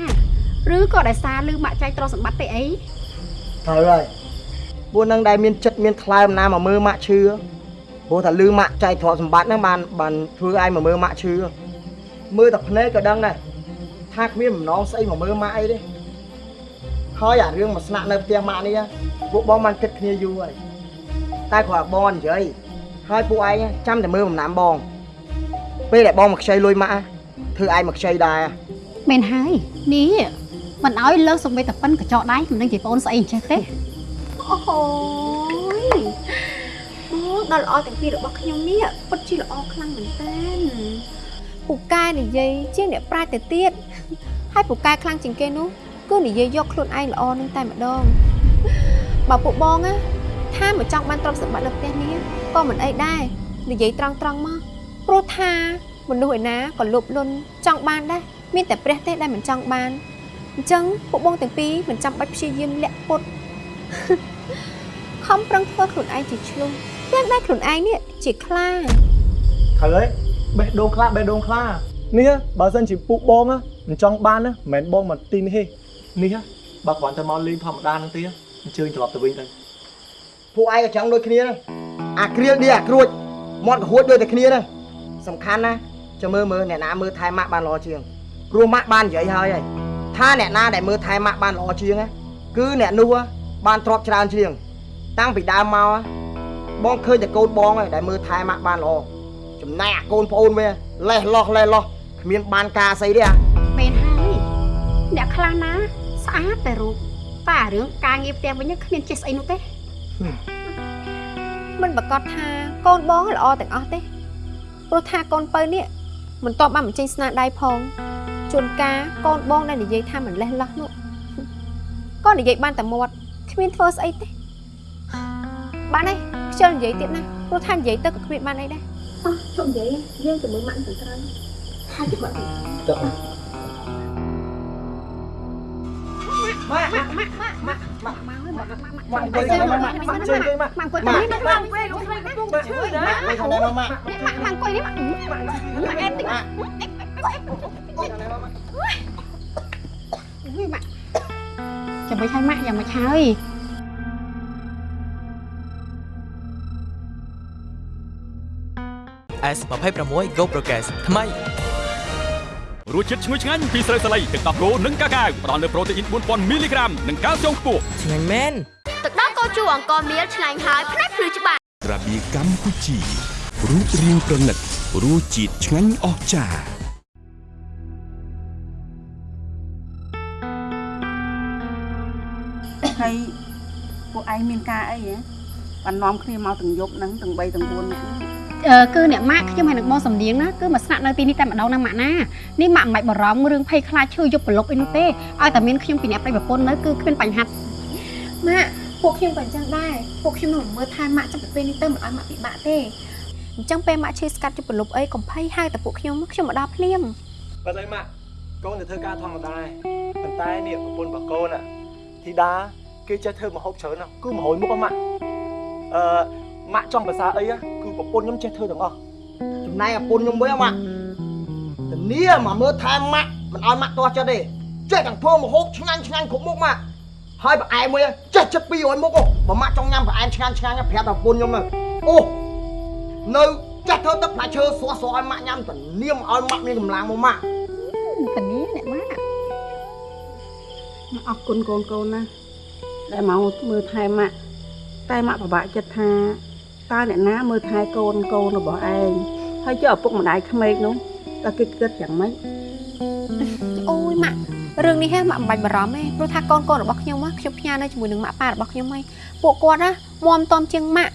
ឬក៏ដោយសារលឺម៉ាក់ចែកទ្រព្យសម្បត្តិទេអីត្រូវហើយពួកនឹងដែលមានចិត្តមានថ្លើមណាមកមើលម៉ាក់ឈឺព្រោះថាលឺម៉ាក់ចែកទ្រព្យសម្បត្តិហ្នឹងបានបានធ្វើឲ្យមកមើលម៉ាក់ឈឺមើលតែភ្នែកក៏ដឹងដែរថាគ្មានបំណងស្អីមកមើលម៉ាក់អីទេហើយអារឿងមកស្នាក់នៅផ្ទះម៉ាក់នេះពួកបងបានគិតគ្នាយូរហើយតែគ្រាន់តែបងនិយាយហើយពួកឯងចាំតែមើលបំណាំបង ពេលដែលបងមកខ្ចីលុយម៉ាក់ធ្វើឯងមកខ្ចីដែរមែនហើយនេះ មិនឲ្យលើកសំបីតែប៉ិនកញ្ចក់ដៃមិនដឹងជាប្អូនស្អីអញ្ចេះទេអូហូយអូដល់ល្អទាំងពីររបស់ខ្ញុំនេះពិតជាល្អខ្លាំងមែនតើពូកែនិយាយជាងអ្នកប្រាជ្ញទៅទៀតហើយពូកែខ្លាំងជាងគេនោះគឺនិយាយយកខ្លួនឯងល្អនឹងតែម្ដងបើពួកបងណាថាមកចង់បានទ្រព្យសម្បត្តិនៅផ្ទះនេះក៏មិនអីដែរនិយាយត្រង់ត្រង់ៗមកព្រោះថាមនុស្សឯណាក៏លោភលន់ចង់បានដែរមានតែព្រះទេដែលមិនចង់បាន អញ្ចឹងពួកបងទាំងពីរមិនចាំបាច់ព្យាយាមលាក់ពុតខំប្រឹងធ្វើខ្លួនឯងជាឆ្លុះទាំងដែលខ្លួនឯងនេះជាខ្លាត្រូវហើយបេះដូងខ្លាបេះដូងខ្លានេះបើសិនជាពុកបងមិនចង់បានណាមិនមែនបងមកទីនេះទេនេះបើគ្រាន់តែមកលេងធម្មតាហ្នឹងទេអញ្ជើញត្រឡប់ទៅវិញទៅពួកឯងក៏ចង់ដូចគ្នាហ្នឹងអាគ្រៀលឌីអាគ្រួចមាត់ក៏ហួចដូចតែគ្នាហ្នឹងសំខាន់ណាចាំមើលមើលអ្នកណាមើលថែម៉ាក់បានល្អជាងព្រោះម៉ាក់បាននិយាយហើយហើយ ថាអ្នកណាដែលមើលថែម៉ាក់បានល្អជាងណាគឺអ្នកនោះបានទ្របច្រើនជាង តាំងពីដើមមកបងឃើញតែកូនបងឯងដែលមើលថែម៉ាក់បានល្អចំណែកអាកូនប្អូនវាលេះលោះលេះលោះគ្មានបានការស្អីទេអាមែនហើយអ្នកខ្លះណា ស្អាតតែរូបតែរឿងការងារផ្ទះវិញគ្មានចេះស្អីនោះទេមិនប្រកាសថាកូនបងល្អទាំងអស់ទេព្រោះថាកូនពៅនេះមិនតបបានបញ្ចេញស្នាដៃផង ជួនកាលកូនបងដែលនិយាយថាមិនលេះលោះនោះក៏និយាយបានតែមាត់គ្មានធ្វើស្អីទេបានហើយខ្ជិលនិយាយទៀតណាព្រោះថានិយាយទៅក៏គ្មានបានអីដែរអោះជុំនិយាយយើងទៅមើលម៉ាក់ទៅត្រូវហើយទៅគាត់ទៅម៉ាក់ម៉ាក់ម៉ាក់ម៉ាក់ម៉ាក់ម៉ាក់ម៉ាក់ម៉ាក់ម៉ាក់ម៉ាក់អង្គុយទៅម៉ាក់ម៉ាក់ម៉ាក់ជើងទៅម៉ាក់ម៉ាក់អង្គុយទៅនេះម៉ាក់ម៉ាក់ពេលក្នុងថ្ងៃកំពុងតែឈឺណាម៉ាក់ទៅខាងណាម៉ាក់ម៉ាក់ម៉ាក់អង្គុយនេះម៉ាក់ម៉ាក់ម៉ាក់អេតិចម៉ាក់ម៉ាក់ ចាំមិនឲ្យម៉ាក់យ៉ាងមិនហើយ S26 Go Progress ថ្មីរសជាតិឈ្ងុយឆ្ងាញ់ពីស្រូវសាលីទឹកដោះគោនិងកាកាវផ្ដល់នូវប្រូតេអ៊ីន4000មីលីក្រាមនិងកាល់ស្យូមខ្ពស់ឆ្ងាញ់មែនទឹកដោះគោជូរអង្គមៀលឆ្ងាញ់ហើយផ្នែកភ្លឺច្បាស់ក្រាបៀកម្ពុជារូបរាងប្រណិតរសជាតិឆ្ងាញ់អស្ចារ្យហើយ ឯងមានការអីហ៎បាននាំគ្នាមកទាំងយប់ហ្នឹងទាំង3ទាំង4នាក់ហ្នឹងអឺគឺអ្នកម៉ាក់ខ្ញុំហើយនឹងបងសំដៀងណាគឺមកស្នាក់នៅទីនេះតែម្ដងណាម៉ាក់ណានេះម៉ាក់មិនបាច់បារម្ភរឿងភ័យខ្លាចឈឺយប់ប្រឡប់អីនោះទេឲ្យតែមានខ្ញុំពីអ្នកប្តីប្រពន្ធនៅគឺគ្មានបញ្ហាម៉ាក់ពួកខ្ញុំក៏អញ្ចឹងដែរពួកខ្ញុំនឹងមើលថែម៉ាក់ចាប់ពីពេលនេះទៅមិនឲ្យម៉ាក់ពិបាកទេអញ្ចឹងពេលម៉ាក់ឈឺស្កាត់ជប់ប្រលប់អីកំភៃហៅតែពួកខ្ញុំខ្ញុំមកដល់ភ្លាមប៉ិតអីម៉ាក់កូនទៅធ្វើការធម្មតាឯងប៉ុន្តែនេះប្រពន្ធរបស់កូនអាធីតា គេចេះធ្វើម្ហូបច្រើនណាស់គឺ100មុខហ្នឹងម៉ាក់អឺម៉ាក់ចង់ភាសាអីហ៎គឺប្រពន្ធខ្ញុំចេះធ្វើទាំងអស់ចំណែកអាពុនខ្ញុំវិញម៉ាក់ធានាមកមើលថែម៉ាក់មិនឲ្យម៉ាក់ទាស់ចិត្តទេចេះទាំងធ្វើម្ហូបឆ្ងាញ់ឆ្ងាញ់គ្រប់មុខម៉ាក់ហើយប្រអែមមួយចេះចិត្ត200មុខបើម៉ាក់ចង់ញ៉ាំប្រអែមឆ្ងាញ់ឆ្ងាញ់ប្រាប់តែប្រពន្ធខ្ញុំទៅអូនៅចេះធ្វើទឹកផ្លែឈើស្រស់ស្រស់ឲ្យម៉ាក់ញ៉ាំធានាមកឲ្យម៉ាក់មានកម្លាំងមកម៉ាក់តានេះអ្នកម៉ាក់អរគុណកូនកូនណា ដែលមកមើលថែម៉ាក់តែម៉ាក់ពិបាកចិត្តថាតើអ្នកណាមើលថែកូនកូនរបស់ឯងហើយចុះឪពុកម្ដាយក្មេកនោះតើគេគិតយ៉ាងម៉េចអូយម៉ាក់រឿងនេះហ៎ម៉ាក់មិនបាច់បារម្ភទេព្រោះថាកូនកូនរបស់ខ្ញុំហ៎ខ្ញុំផ្ញើនៅជាមួយនឹងម៉ាក់ប៉ារបស់ខ្ញុំហីពួកគាត់ណាមមតំជាងម៉ាក់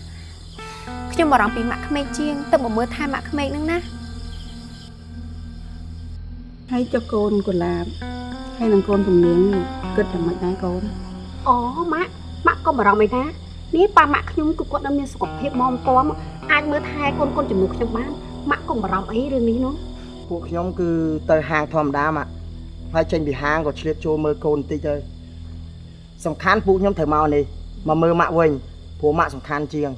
ខ្ញុំបារម្ភពីម៉ាក់ក្មេកជាងទៅមកមើលថែម៉ាក់ក្មេកហ្នឹងណាហើយចុះកូនកុលាបហើយនឹងកូនជំនាញនេះគិតយ៉ាងម៉េចដែរកូន អូម៉ាក់ម៉ាក់កុំបារម្ភអីណានេះប៉ាម៉ាក់ខ្ញុំគឺគាត់នៅមានសុខភាពម៉មទាំអាចមើលថែកូនកូនជំនួសខ្ញុំបានម៉ាក់កុំបារម្ភអីរឿងនេះនោះពួកខ្ញុំគឺទៅហាងធម្មតាម៉ាក់ហើយចេញពីហាងក៏ឆ្លៀតចូលមើលកូនបន្តិចទៅសំខាន់ពួកខ្ញុំត្រូវមកនេះមកមើលម៉ាក់វិញព្រោះម៉ាក់សំខាន់ជាង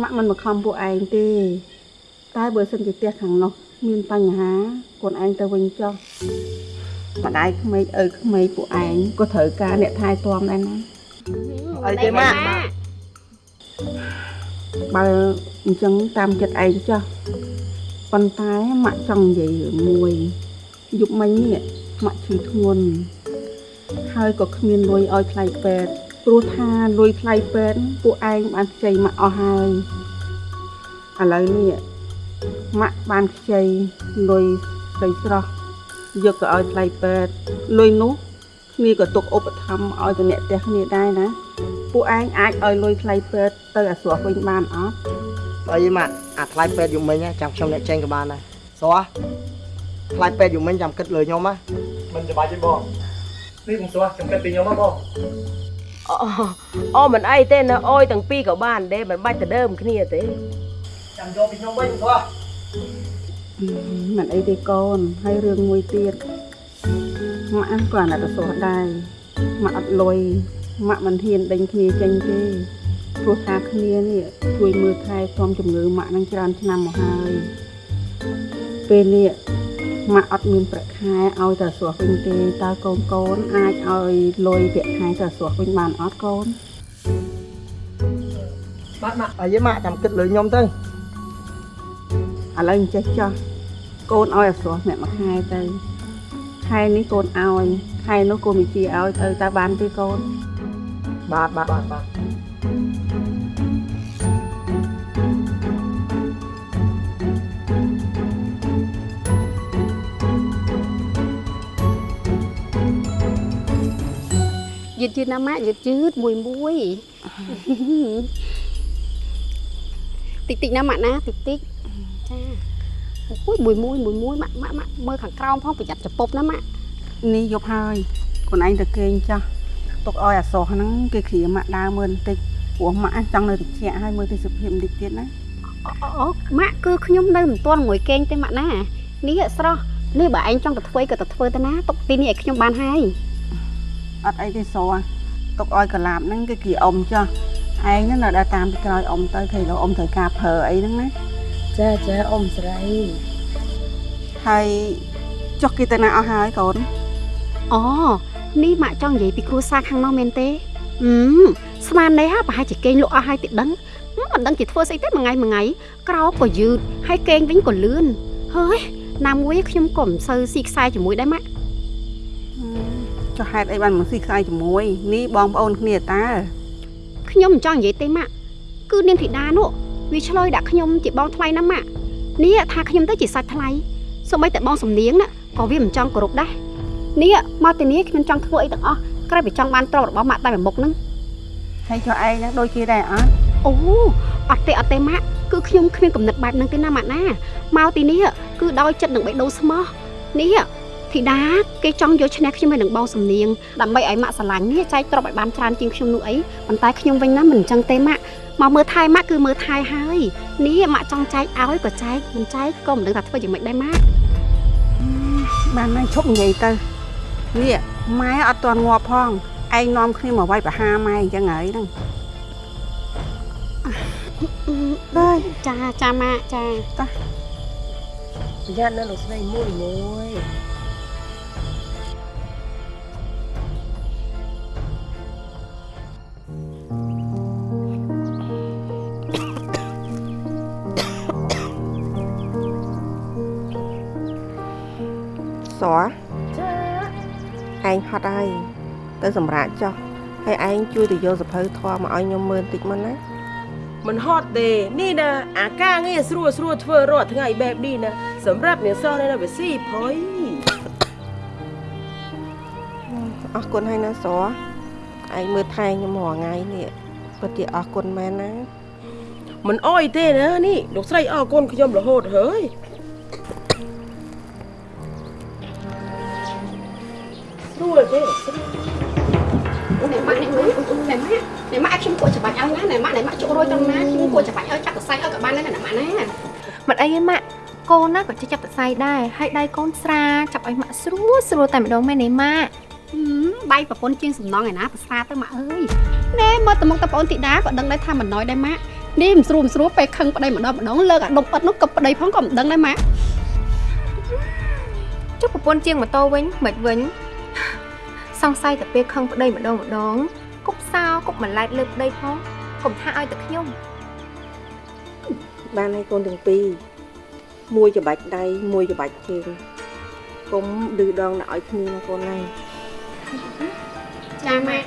ម៉ាក់មិនមកខំពួកឯងទេតែបើសិនជាផ្ទះខាងនោះមានបញ្ហាកូនឯងទៅវិញចុះ ម្ដាយក្មេកឪក្មេកពួកឯងក៏ត្រូវការអ្នកថែទាំដែរណាអីទេម៉ាក់បើអញ្ចឹងតាមចិត្តឯងចុះប៉ុន្តែម៉ាក់ចង់និយាយរឿងមួយយប់មិញនេះម៉ាក់ឈឺធ្ងន់ហើយក៏គ្មានលុយឲ្យថ្លៃពេទ្យព្រោះថាលុយថ្លៃពេទ្យពួកឯងបានខ្ចីម៉ាក់អស់ហើយឥឡូវនេះម៉ាក់បានខ្ចីលុយស្រីស្រស់ យកទៅឲ្យថ្លៃពេទ្យលុយនោះគ្នាក៏ទុកឧបត្ថម្ភឲ្យទៅអ្នកផ្ទះគ្នាដែរណាពួកឯងអាចឲ្យលុយថ្លៃពេទ្យទៅអាស្រស់វិញបានអត់អីម៉ាក់អាថ្លៃពេទ្យយូរមិញណាចាំខ្ញុំអ្នកចេញក៏បានដែរស្រស់ថ្លៃពេទ្យយូរមិញចាំគិតលើខ្ញុំណាមិនច្បាស់ទេបងនេះខ្ញុំស្គាល់ខ្ញុំគិតពីខ្ញុំមកបងអូអូមិនអីទេណាអុយទាំងពីរក៏បានដែរមិនបាច់ទៅដើមគ្នាទេចាំយកពីខ្ញុំវិញស្រស់ មិនអីទេកូនហើយរឿងមួយទៀតម៉ាក់ក៏អាណិតស្រស់ដែរម៉ាក់អត់លុយម៉ាក់មិនហ៊ានដេញគ្នាចេញទេព្រោះថាគ្នានេះជួយមើលថែទាំជំងឺម៉ាក់នឹងច្រើនឆ្នាំមកហើយពេលនេះម៉ាក់អត់មានប្រាក់ខែឲ្យតែស្រស់វិញទេតើកូនកូនអាចឲ្យលុយប្រាក់ខែតែស្រស់វិញបានអត់កូនបាទម៉ាក់អីម៉ាក់ចាំគិតលើខ្ញុំទៅឥឡូវអញ្ចេះចោះ កូនឲ្យអាស្រស់អ្នកមួយខែទៅខែនេះកូនឲ្យខែនោះកូនវិជាឲ្យទៅតើបានទេកូនចបាទបាទបាទបាទយឺតយឺតណាម៉ាក់យឺតយឺតមួយមួយតិចតិចណាម៉ាក់ណាតិចតិចចា អូយមួយមួយមួយមួយម៉ាក់ម៉ាក់ម៉ាក់មើលខាងក្រោមផងប្រយ័ត្នចពប់ណាម៉ាក់នេះយប់ហើយកូនឯងទៅគេងចាស់ទុកឲ្យអាសោះហ្នឹងគេគ្រាម៉ាក់ដើរមើលបន្តិចព្រោះម៉ាក់ចង់នៅតិចឲ្យមើលទេសភាពបន្តិចទៀតណាអូម៉ាក់គឺខ្ញុំនៅមិនទាន់ងួយគេងទេម៉ាក់ណានេះស្រស់នេះបើឯងចង់ទៅធ្វើក៏ទៅធ្វើទៅណាទុកទីនេះឲ្យខ្ញុំបានហើយអត់អីទេសោះទុកឲ្យកលាបហ្នឹងគេគ្រាអ៊ំចាស់ឯងហ្នឹងនៅដើរតាមពីក្រោយអ៊ំទៅឃើញលោអ៊ំត្រូវការប្រើអីហ្នឹងណា ចាចាអ៊ំស្រីហើយចុះគេទៅណាអស់ហើយកូនអូនេះម៉ាក់ចង់និយាយពីគ្រួសារខាងនោះមែនទេហឹមស្មាននេះហ่าប្រហែលជាគេងលក់អស់ហើយទីដឹងហឹមមិនដឹងជាធ្វើស្អីទេមួយថ្ងៃមួយថ្ងៃក្រោកក៏យឺតហើយគេងវិញក៏លឿនហើយណាមួយខ្ញុំក៏មិនសូវស៊ីខ្សែជាមួយដែរម៉ាក់ចុះហេតុអីបានមកស៊ីខ្សែជាមួយនេះបងប្អូនគ្នាតើខ្ញុំមិនចង់និយាយទេម៉ាក់គឺនាងធីតានោះ វាឆ្លើយដាក់ខ្ញុំជាបងថ្លៃណាស់ម៉ាក់នេះថាខ្ញុំទៅជាសាច់ថ្លៃសូម្បីតែបងសំនៀងណាក៏វាមិនចង់គោរពដែរនេះមកទីនេះខ្ញុំចង់ធ្វើអីទាំងអស់ក្រែពីចង់បានទ្រព្យរបស់ម៉ាក់តែមួយមុខហ្នឹងហើយចុះឯងហ្នឹងដូចគេដែរអត់អូអត់ទេអត់ទេម៉ាក់គឺខ្ញុំគ្មានកំណត់បែបហ្នឹងទេណាម៉ាក់ណាមកទីនេះគឺដោយចិត្តនឹងបេះដូងស្មោះនេះ ធីតាគេចង់យកឈ្នះខ្ញុំហើយនឹងបងសំនៀងដើម្បីឲ្យម៉ាក់ស្រឡាញ់នេះចែកទ្រព្យឲ្យបានច្រើនជាងខ្ញុំនោះអីប៉ុន្តែខ្ញុំវិញណាមិនអញ្ចឹងទេម៉ាក់មកមើលថែម៉ាក់គឺមើលថែហើយនេះម៉ាក់ចង់ចែកឲ្យក៏ចែកមិនចែកក៏មិនដឹងថាធ្វើយ៉ាងម៉េចដែរម៉ាក់បានហើយឈប់និយាយទៅនេះម៉ែអត់ទាន់ងាប់ផងឯងនាំគ្នាមកវាយប្រហារម៉ែអញ្ចឹងហើយហ្នឹងដែរចាចាម៉ាក់ចាតោះប្រយ័ត្នណាលោកស្រីមួយមួយ សួរឯងហត់ហើយទៅសម្រាប់ចុះហើយឯងជួយទៅយកសភៅធម៌មកឲ្យខ្ញុំមើលបន្តិចមុនណាមិនហត់ទេនេះណាអាការងារស្រួលស្រួលធ្វើរាល់ថ្ងៃបែបនេះណាសម្រាប់អ្នកសោះនៅវាស៊ីផុយអរគុណហើយណាសួរឯងមើលថែខ្ញុំរាល់ថ្ងៃនេះពិតជាអរគុណមែនណាមិនអោយទេណានេះលោកស្រីអរគុណខ្ញុំរហូតហើយ អីទេម៉ាក់កូនណាក៏ចេះចាប់តសៃដែរហើយដៃកូនស្រាចាប់ឲ្យម៉ាក់ស្រួលស្រួលតែម្ដងមែនទេម៉ាក់បៃប្រពន្ធជាងសំណងឯណាប្រសាទៅម៉ាក់អើយណែមកតមកតប្អូនទីដាក៏ដឹងដែរថាមិនណយដែរម៉ាក់នេះមិនស្រួលមិនស្រួលពេលខឹងប្តីម្ដងម្ដងលើកអាដុំអិតនោះក៏ប្តីផងក៏មិនដឹងដែរម៉ាក់ចុះប្រពន្ធជាងម៉ូតូវិញមិនវិញសង្ស័យតែពេលខឹងប្តីម្ដងម្ដងគប់សោគប់ម្លែតលើប្តីផងកុំថាឲ្យតែខ្ញុំបានហើយកូនទាំងពីរ មួយច្បាច់ដៃមួយច្បាច់ជើងកុំឌឺដងដាក់ឲ្យគ្នាណាកូនណាចាម៉ាក់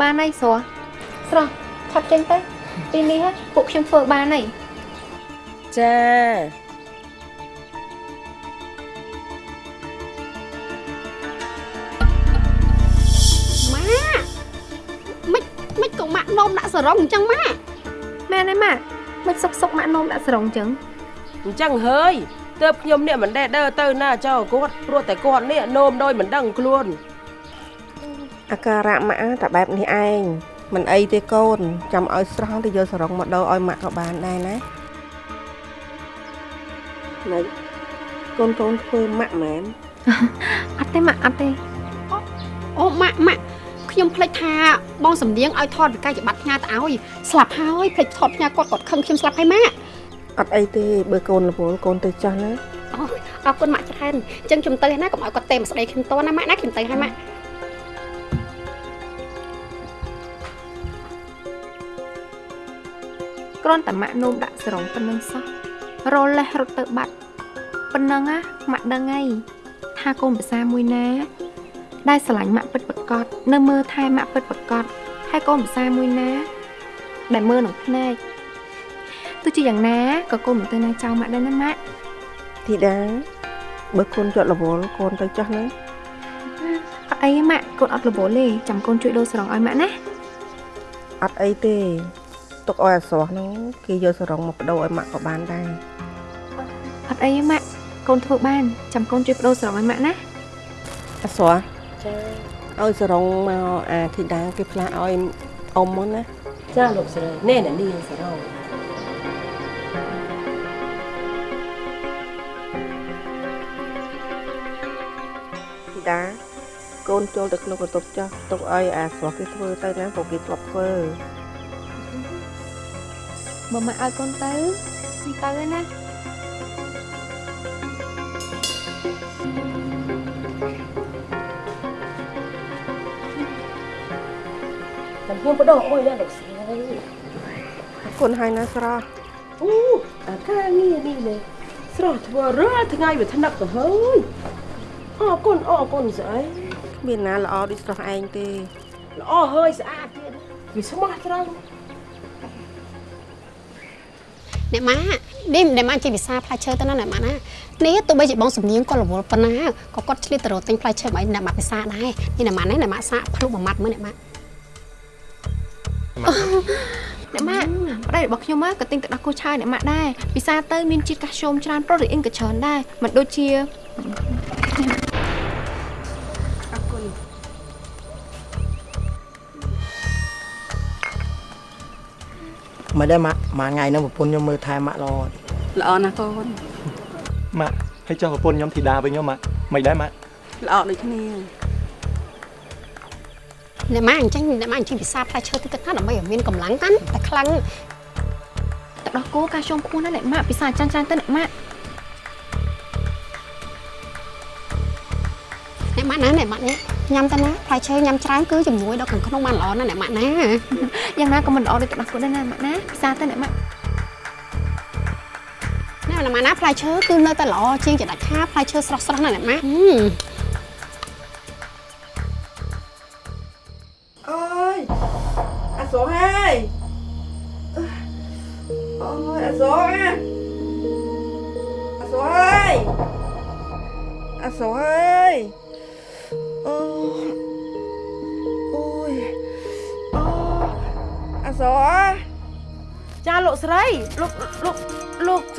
បានហើយស្រស់ស្រស់ឆាប់ចេញទៅ ទីនេះហ៎ពួកខ្ញុំធ្វើបានហើយចា នក៏ម៉ាក់នោមដាក់សរងអញ្ចឹងម៉ាក់មែនហើយម៉ាក់មិនសុកសុកម៉ាក់នោមដាក់ស្រងចឹងអញ្ចឹងហើយទើបខ្ញុំនេះមិនដែលដើរទៅណាចោលគាត់ព្រោះតែគាត់នេះនោមដោយមិនដឹងខ្លួនអាការៈម៉ាក់តែបែបនេះឯងមិនអីទេកូនចាំឲ្យស្រស់ទៅយកសរងមកដោឲ្យម៉ាក់ក៏បានដែរណាណៃកូនកូនធ្វើម៉ាក់មែនអត់ទេម៉ាក់អត់ទេអូម៉ាក់ម៉ាក់ ខ្ញុំភ្លេចថាបងសំនៀងឲ្យថតវិកាយប័ត្រផ្ញើទៅឲ្យស្លាប់ហើយភ្លេចថតផ្ញើគាត់គាត់ខឹងខ្ញុំស្លាប់ហើយម៉ាក់អត់អីទេបើកូនរវល់កូនទៅចាស់ណាអូអរគុណម៉ាក់ច្រើនអញ្ចឹងខ្ញុំទៅហើយណាកុំឲ្យគាត់ទេមកស្ដីខ្ញុំតណាម៉ាក់ណាខ្ញុំទៅហើយម៉ាក់គ្រាន់តែម៉ាក់នោមដាក់ស្រងប៉ុណ្្នឹងសោះរលេះរត់ទៅបាត់ប៉ុណ្ណឹងណាម៉ាក់ដឹងហើយថាកូនភាសាមួយណា ដែលស្រឡាញ់ម៉ាក់ពិតប្រកបនៅមើលថែម៉ាក់ពិតប្រកបហើយកូនភាសាមួយណា ដែលមើលនឹងភ្នែកទោះជាយ៉ាងណាក៏កូនមិនទៅណាចោលម៉ាក់ដែរណាម៉ាក់ធីតាបើកូនជាប់រវល់កូនទៅចាស់ណាអត់អីទេម៉ាក់កូនអត់រវល់ទេចាំកូនជួយដូរស្រង់ឲ្យម៉ាក់ណាអត់អីទេទុកឲ្យអាស្រស់ហ្នឹងគេយកសរងមកបដូរឲ្យម៉ាក់ក៏បានដែរអត់អីទេម៉ាក់កូនធ្វើបានចាំកូនជួយបដូរស្រង់ឲ្យម៉ាក់ណាអាស្រស់ ចាឲ្យសរងមកអាធីតាគេផ្លាស់ឲ្យអ៊ំមកណាចាលោកស្រីណែអ្នកនាងសរងធីតាកូនចូលទៅក្នុងបន្ទប់ចាស់ទុកឲ្យអាស្រស់គេធ្វើទៅណាព្រោះគេធ្លាប់ធ្វើបើម៉ាក់ឲ្យកូនទៅទៅហើយណា ខ្ញុំបដោះអុយណាលោកស្រីអរគុណហើយណាស្រស់អូអាការងារនេះលេស្រស់ធ្វើរាល់ថ្ងៃវាថ្នាក់ទៅហើយអរគុណអរគុណស្អីគ្មានណាល្អដូចស្រស់ឯងទេល្អហើយស្អាតទៀតវាស្មោះត្រង់អ្នកម៉ានេះអ្នកម៉ាចេះវិសាផ្លែឈើទៅណាអ្នកម៉ាណានេះទោះបីជាបងសំនៀងក៏រវល់ប៉ុណ្ណាក៏គាត់ឆ្លៀតទៅរកទិញផ្លែឈើមកឲ្យអ្នកម៉ាពិសាដែរនេះអ្នកម៉ានេះអ្នកម៉ាសាកភ្លុកមួយម៉ាត់មើលអ្នកម៉ា អ្នកម៉ាក់ប្តីរបស់ខ្ញុំមកក៏ទិញទឹកដោះគោឆាយអ្នកម៉ាក់ដែរពិសាទៅមានជាតិកាល់ស្យូមច្រើនប្រូតេអ៊ីនក៏ច្រើនដែរមិនដូចជាអរគុណមិនដែរម៉ាក់មួយថ្ងៃហ្នឹងប្រពន្ធខ្ញុំមើលថែម៉ាក់ល្អល្អណាស់កូនម៉ាក់ហើយចុះប្រពន្ធខ្ញុំធីតាវិញហ៎ម៉ាក់មិនដែរម៉ាក់ល្អដូចគ្នា អ្នកម៉ាអញ្ចឹងអ្នកម៉ាអញ្ចឹងពិសាផ្លែឈើទៅទឹកណាដើម្បីឲ្យមានកម្លាំងកាន់តែខ្លាំងទឹកដោះគោកាល់ស្យូមខ្ពស់ណាស់អ្នកម៉ាក់ពិសាច្រើនច្រើនទៅអ្នកម៉ាក់អ្នកម៉ាណាអ្នកម៉ានេះញ៉ាំទៅណាផ្លែឈើញ៉ាំច្រើនគឺជំនួយដល់ខាងក្នុងបានល្អណាស់អ្នកម៉ាណាយ៉ាងណាក៏មិនល្អដូចទឹកដោះគោដែរណាម៉ាក់ណាពិសាទៅអ្នកម៉ាក់អ្នកម៉ាណាផ្លែឈើគឺនៅតែល្អជាងចដាច់ខាផ្លែឈើស្រស់ស្រស់ណាស់អ្នកម៉ាអើ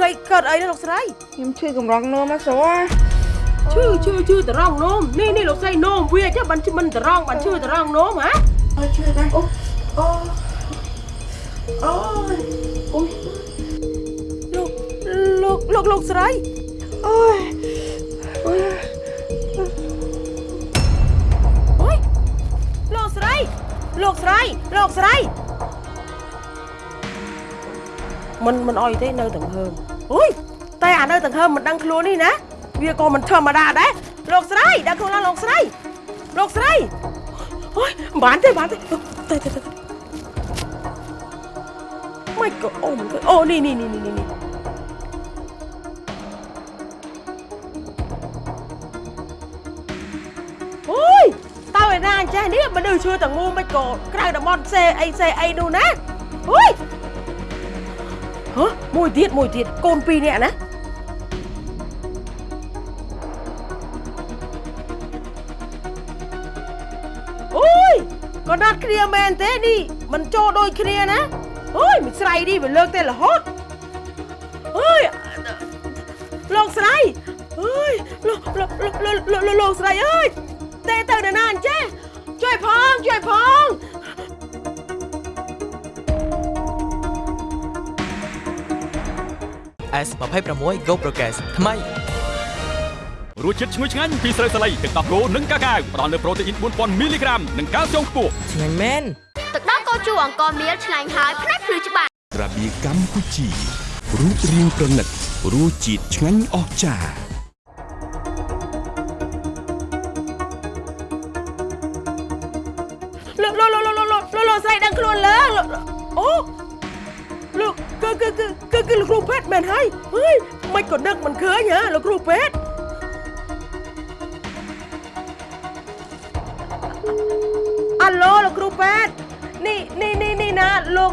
លោកស្រីកើតអីណាលោកស្រីខ្ញុំឈឺកម្រងនោមអាស្រស់ឈឺឈឺឈឺតរងនោមនេះនេះលោកស្រីនោមវាចាបានមិនតរងបានឈឺតរងនោមហ៎អើយឈឺដែរអូអូអូយអូយលោកលោកលោកលោកស្រីអូយអូយអូយលោកស្រីលោកស្រីលោកស្រីមិនមិនអោយទេនៅទាំងហើម អូយតែអានៅទាំងហើមមិនដឹងខ្លួននេះណាវាក៏មិនធម្មតាដែរលោកស្រីដឹងខ្លួនឡើងលោកស្រីលោកស្រីអូយមិនបានទេបានទេទៅទៅទៅមិនក៏អូមិនក៏អូនេះនេះនេះនេះនេះអូយតើឯណាអញ្ចេះនេះមនុស្សឈឺទាំងមូលមិនក៏ក្រៅតំបន់សេអីសេអីនោះណាអូយ ហ៎មួយទៀតមួយទៀតកូនពីរនាក់ណាអូយក៏ណាត់គ្នាមែនទេនេះមិនចូលដូចគ្នាណាអូយមិនស្រីនេះវាលើកតែរហូតអូយលោកស្រីអើយលោកលោកលោកលោកលោកលោកស្រីអើយទេទៅនរណាអញ្ចេះជួយផងជួយផង S26 Go Progress ថ្មីរសជាតិឈ្ងុយឆ្ងាញ់ពីស្រូវសាលីទឹកដោះគោនិងកាកាវផ្ដល់នូវប្រូតេអ៊ីន4000មីលីក្រាមនិងកាល់ស្យូមខ្ពស់ឆ្ងាញ់មែនទឹកដោះគោជូរអង្គមៀលឆ្ងាញ់ហើយផ្នែកភ្លឺច្បាស់ត្រាបៀកម្ពុជារូបរាងប្រណិតរសជាតិឆ្ងាញ់អស្ចារ្យ គឺគឺគឺគឺគឺលោកគ្រូពេទ្យមែនហើយហេយមិនក៏ដឹកមិនឃើញហ៎លោកគ្រូពេទ្យអាឡូលោកគ្រូពេទ្យនេះនេះនេះនេះណាលោក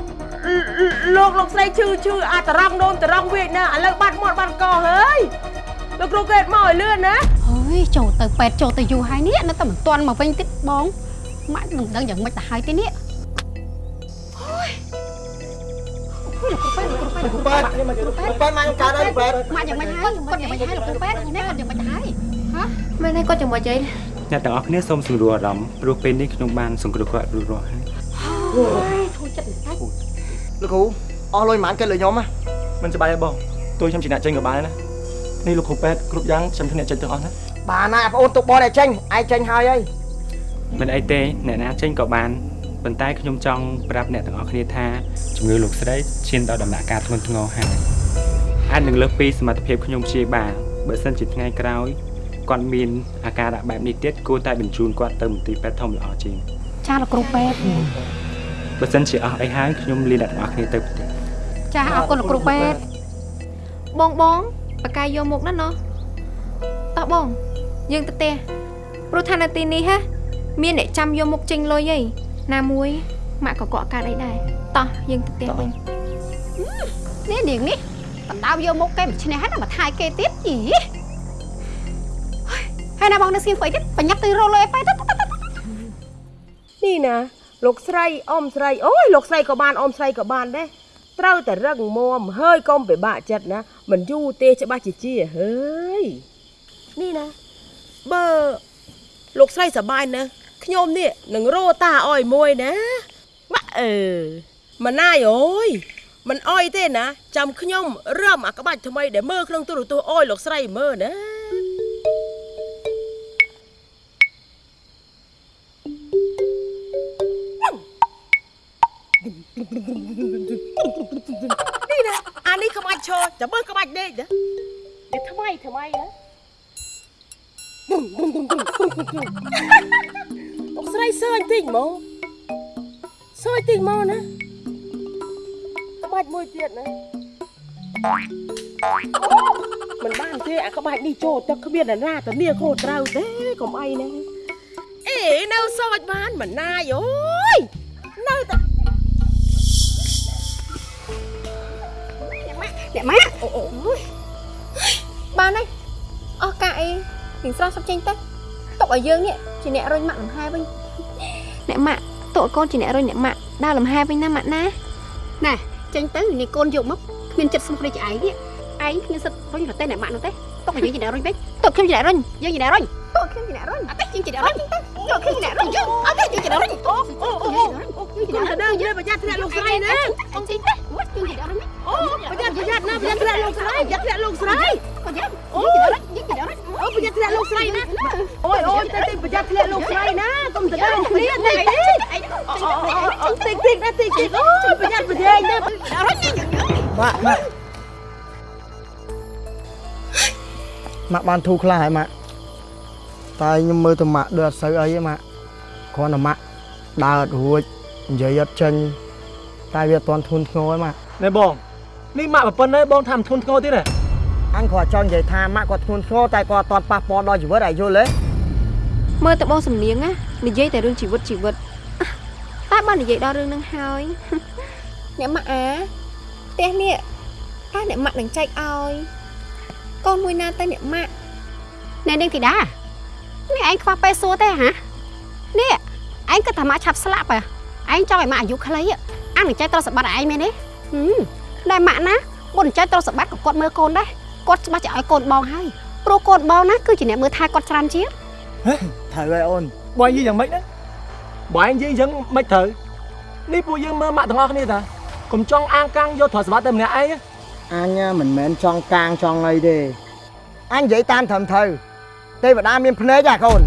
លោកលោកស្រីឈឺឈឺអាតរងនោមតរងវាចណាឥឡូវបាត់មាត់បាត់កហើយលោកគ្រូពេទ្យមកឲ្យលឿនណាអើយចូលទៅពេទ្យចូលទៅយូរហើយនេះនៅតែមិនទាន់មកវិញទៀតបងម៉ាក់នឹងដឹងយ៉ាងម៉េចទៅហើយទេនេះ ទ្យនេះមកគ្រូពេទ្យមកខ្ញុំកើតហើយគ្រូពេទ្យម៉ាក់យ៉ាងម៉េចហើយគាត់យ៉ាងម៉េចហើយលោកគ្រូពេទ្យនេះគាត់យ៉ាងម៉េចទៅហើយហ៎មែនហើយគាត់ចាំមកអីអ្នកទាំងអស់គ្នាសូមសម្រួលអារម្មណ៍ព្រោះពេលនេះខ្ញុំបានសង្គ្រោះគាត់រួចរាល់ហើយអូយធូរចិត្តបន្តិចលោកគ្រូអស់លុយប៉ុន្មានគេលើខ្ញុំហ៎មិនសប្បាយទេបងទួយខ្ញុំជាអ្នកចេញក៏បានដែរណានេះលោកគ្រូពេទ្យគ្រប់យ៉ាងខ្ញុំជាអ្នកចេញទាំងអស់ណាបានណាបងអូនទុកបងតែចេញឯងចេញហើយហើយមិនអីទេអ្នកណាចេញក៏បានប៉ុន្តែខ្ញុំចង់ប្រាប់អ្នកទាំងអស់គ្នាថាជំងឺលោកស្រីឈានដល់ដំណាក់កាលធ្ងន់ធ្ងរហើយ អាចនឹងលើសពីសមត្ថភាពខ្ញុំព្យាបាលបើសិនជាថ្ងៃក្រោយគាត់មានអាការៈបែបនេះទៀតគួរតែបញ្ជូនគាត់ទៅមន្ទីរពេទ្យធំល្អជាងចាលោកគ្រូពេទ្យបើសិនជាអស់អីហើយខ្ញុំលាអ្នកទាំងអស់គ្នាទៅផ្ទះចាអរគុណលោកគ្រូពេទ្យបងបងបកាយយកមុខណាណោះតោះបងយើងទៅផ្ទះព្រោះថានៅទីនេះហ่ะមានអ្នកចាំយកមុខចេញលុយហីណាមួយម៉ាក់ក៏កក់កាត់អីដែរតោះយើងទៅផ្ទះវិញនេះនាងនេះ បណ្ដោយកមុខគេមិនឈ្នះហើយដល់មកថាយគេទៀតយីហើយណាបងនៅស្គៀមស្អីទៀតបញ្ញាប់ទៅរលុយឲ្យបែទៅនេះណាលោកស្រីអ៊ំស្រីអូយលោកស្រីក៏បានអ៊ំស្រីក៏បានដែរត្រូវតែរឹងមាំហើយកុំពិបាកចិត្តណាមិនយូរទេច្បាស់ជាជាហើយនេះណាបើលោកស្រីសប្បាយណាស់ខ្ញុំនេះនឹងរោតាអោយមួយណាម៉ាក់អឺម៉ណាយអូយ មិនអោយទេណាចាំខ្ញុំរឹមអាក្បាច់ថ្មីដែលមើលក្នុងទូរទស្សន៍អោយលោកស្រីមើលណានេះណាអានេះក្បាច់ឈរចាំមើលក្បាច់ដេកណានេះថ្មីថ្មីណាអុកស្រីសើញតិចមកសើញតិចមកណា ក្បាច់មួយទៀតណាមិនបានទេអាក្បាច់នេះចូលទឹកគ្មានអ្នកណាតានាខូចត្រូវទេកុំអីណាអេនៅសើចបានមិនណាយអូយនៅតែអ្នកម៉ាក់អូអូបានហើយអស់ការអីពីស្រស់សុបចេញទៅទុកឲ្យយើងនេះជាអ្នករុញម៉ាក់លំហែវិញអ្នកម៉ាក់ទុកឲ្យកូនជាអ្នករុញអ្នកម៉ាក់ដើរលំហែវិញណាម៉ាក់ណាណែ ចេញទៅនេះកូនយកមកគ្មានចិត្តស្មោះដូចឯងនេះឯងគ្មានសិទ្ធរុញរទេអ្នកម៉ាក់នោះទេទុកឲ្យយើងជាអ្នករុញវិញទុកខ្ញុំជាអ្នករុញយើងជាអ្នករុញទុកខ្ញុំជាអ្នករុញអត់ទេយើងជាអ្នករុញទុកខ្ញុំជាអ្នករុញអត់ទេយើងជាអ្នករុញអូអូអូអូគុំទៅដើរយេប្រយ័ត្នធ្លាក់លោកស្រីណាអត់ចេញទេយើងជាអ្នករុញអូប្រយ័ត្នប្រយ័ត្នណាប្រយ័ត្នធ្លាក់លោកស្រីប្រយ័ត្នធ្លាក់លោកស្រីក៏យើងអូយើងជា អ្នករុញអូប្រយ័ត្នធ្លាក់លោកស្រីណាអូយអូយទៅទៅប្រយ័ត្នធ្លាក់លោកស្រីណាកុំទៅដើរគ្នាតិចតិចអូតិចតិចណាតិចតិចអូយប្រយ័ត្នប្រយែងណារុញយើងម៉ាក់ម៉ាក់ម៉ាក់បានធូរខ្លះហើយម៉ាក់តែខ្ញុំមើលទៅម៉ាក់ដូចអត់សូវអីទេម៉ាក់គ្រាន់តែម៉ាក់ដើរអត់រួចនិយាយអត់ចេញតែវាអត់ទាន់ធូនធ្ងរទេម៉ាក់ណែបងនេះម៉ាក់ប្រពន្ធហើយបងថាមិនធន់ធ្ងរទៀតហ៎ អញគ្រាន់ចង់និយាយថាម៉ាក់គាត់ធ្ងន់ធ្ងរតែគាត់អត់ទាន់ប៉ះពាល់ដល់ជីវិតឯងយល់ទេមើលទៅបងសំនៀងណានិយាយតែរឿងជីវិតជីវិតតែបាននិយាយដល់រឿងហ្នឹងហើយអ្នកម៉ាក់អាផ្ទះនេះតើអ្នកម៉ាក់នឹងចែកឲ្យកូនមួយណាទៅអ្នកម៉ាក់ណែនាងធីតានេះឯងខ្វះពេលសួរទេហ៎នេះឯងគិតថាម៉ាក់ឆាប់ស្លាប់ហ៎ឯងចង់ឲ្យម៉ាក់អាយុខ្លីអានឹងចែកទ្រព្យសម្បត្តិឲ្យឯងមែនទេហឹមតែម៉ាក់ណាមុនចែកទ្រព្យសម្បត្តិក៏គាត់មើលកូនដែរ គាត់ច្បាស់ជាឲ្យកូនបងហើយព្រោះកូនបងណាគឺជាអ្នកមើលថែគាត់ច្រើនជាងត្រូវហើយអូនបងនិយាយយ៉ាងម៉េចណាបងនិយាយអញ្ចឹងមិនត្រូវនេះពួកយើងមើលម៉ាក់ទាំងអស់គ្នាតាកុំចង់អាងកាំងយកទ្រព្យសម្បត្តិតែម្នាក់ឯងអញមិនមែនចង់កាងចង់អីទេអញនិយាយតាមត្រឹមត្រូវទេវតាមានភ្នែកហ៎កូន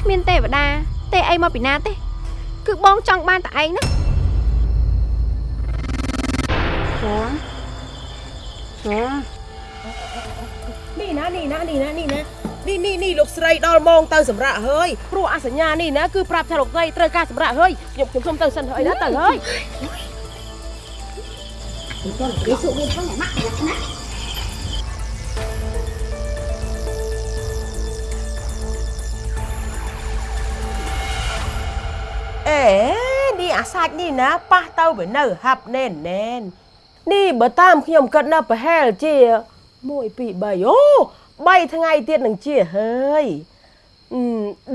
គ្មានទេវតាទេអីមកពីណាទេ គឺបងចង់បានតែឯងណា នេះណានេះណានេះណានេះណានេះនេះនេះលោកស្រីដល់ម៉ោងទៅសម្រាប់ហើយព្រោះអសញ្ញានេះណាគឺប្រាប់ថាលោកស្រីត្រូវការសម្រាប់ហើយខ្ញុំខ្ញុំសុំទៅសិនហើយណាទៅហើយពីទៅនិយាយសុខមានផងម៉ាក់ណាអេនេះអាសាច់នេះណាប៉ះទៅវានៅហាប់ណែនណែននេះបើតាមខ្ញុំគិតណាប្រហែលជា 1 2 3អូ3ថ្ងៃទៀតនឹងជាហើយអឺ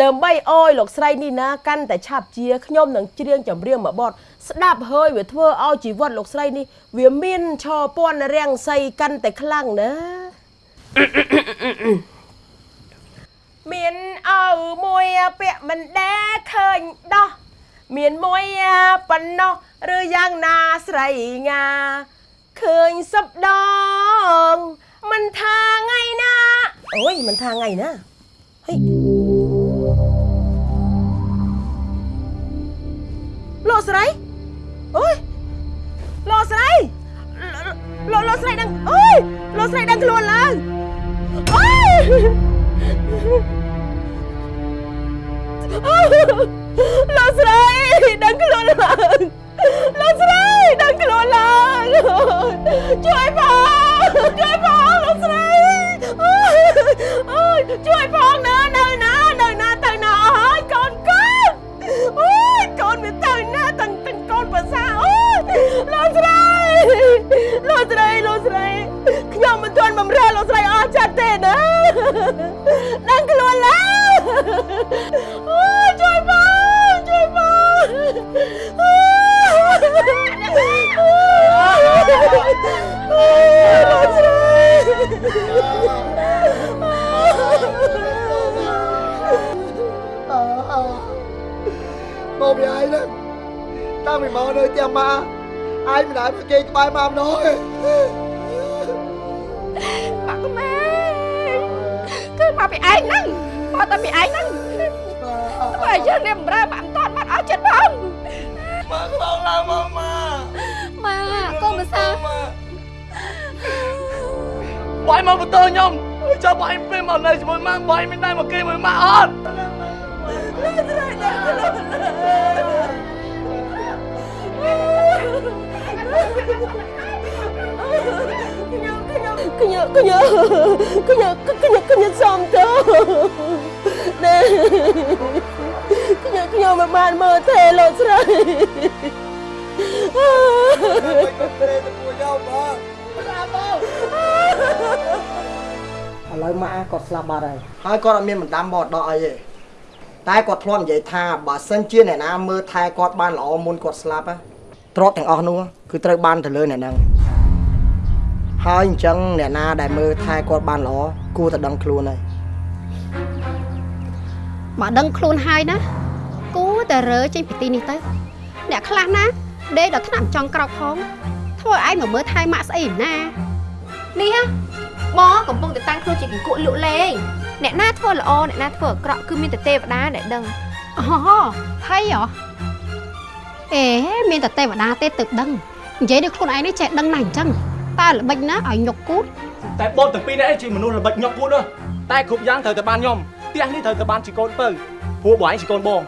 ដើម្បីអោយលោកស្រីនេះណាកាន់តែឆាប់ជាខ្ញុំនឹងច្រៀងចម្រៀងមួយបទស្ដាប់ហើយវាធ្វើឲ្យជីវិតលោកស្រីនេះវាមានឆពន់រាំងសីកាន់តែខ្លាំងណាមានអើមួយពាក់មិនដែលឃើញដោះមានមួយប៉ុណ្ណោះឬយ៉ាងណាស្រីងាឃើញសពដង មិនថាថ្ងៃណាអូយមិនថាថ្ងៃណាហេលោកស្រីអូយលោកស្រីលោកលោកស្រីដឹងអូយលោកស្រីដឹងខ្លួនឡើងអូយលោកស្រីដឹងខ្លួនឡើងលោកស្រីដឹងខ្លួនឡើងជួយផងជួយ ជួយផងណានៅណានៅណាទៅណាអស់ហើយកូនកូនអូយកូនវាទៅណាទាំងទាំងកូនភាសាអូយលោកស្រីលោកស្រីលោកស្រីខ្ញុំមិនទាន់បំរើលោកស្រីអស់ចិត្តទេណាដឹងខ្លួនឡើងអូយជួយបងជួយបងអូយអូយលោកស្រី មកពីឯងហ្នឹងតាំងពីមកនៅផ្ទះម៉ាឯងមិនដែលមកគេក្បែរម៉ាម្ដងទេបាក់ម៉ែគឺមកពីឯងហ្នឹងមកតែពីឯងហ្នឹងបើយើងនេះបំរើបាក់មិនតាន់បាត់អស់ចិត្តផងម៉ាក្បោងឡើងមកម៉ាម៉ាកូនភាសាបាយមកបន្ទោខ្ញុំ ចាំបាយពេលមកនៅជាមួយម៉ាក់បាយមិនដែរមកគេមួយម៉ាក់អត់ខ្ញុំខ្ញុំខ្ញុំខ្ញុំខ្ញុំខ្ញុំសំទៅណែខ្ញុំខ្ញុំមិនបានមើលទេលោកស្រី ឥឡូវម៉ាក់គាត់ស្លាប់បាត់ហើយហើយគាត់អត់មានបណ្ដាំបដកអីទេតែគាត់ធ្លាប់និយាយថាបើសិនជាអ្នកណាមើលថែគាត់បានល្អមុនគាត់ស្លាប់ទ្រព្យទាំងអស់នោះគឺត្រូវបានទៅលើអ្នកហ្នឹងហើយអញ្ចឹងអ្នកណាដែលមើលថែគាត់បានល្អគួរតែដឹងខ្លួនហើយមកដឹងខ្លួនហើយណាគួរតែរើចេញពីទីនេះទៅ អ្នកខ្លះណាដេកដល់ថ្នាក់ចង់ក្រោកផងធ្វើឲ្យឯងមកមើលថែម៉ាក់ស្អីណានេះហ៎ បងកំពុងតែតាំងខ្លួនជាគង្គក់លក់លេងអ្នកណាធ្វើល្អអ្នកណាធ្វើអាក្រក់គឺមានតែទេវតាដែលដឹងអូហើយហ៎អេមានតែទេវតាទេទើបដឹងនិយាយដូចខ្លួនឯងនេះចេះដឹងណាស់អញ្ចឹងតើល្បិចណាឲ្យញុកគូតតែបងទាំងពីរនេះឯងជាមនុស្សល្បិចញាប់ពួតទេតែគ្រប់យ៉ាងត្រូវតែបានខ្ញុំផ្ទះនេះត្រូវតែបានជាកូនពៅព្រោះបងឯងជាកូនបង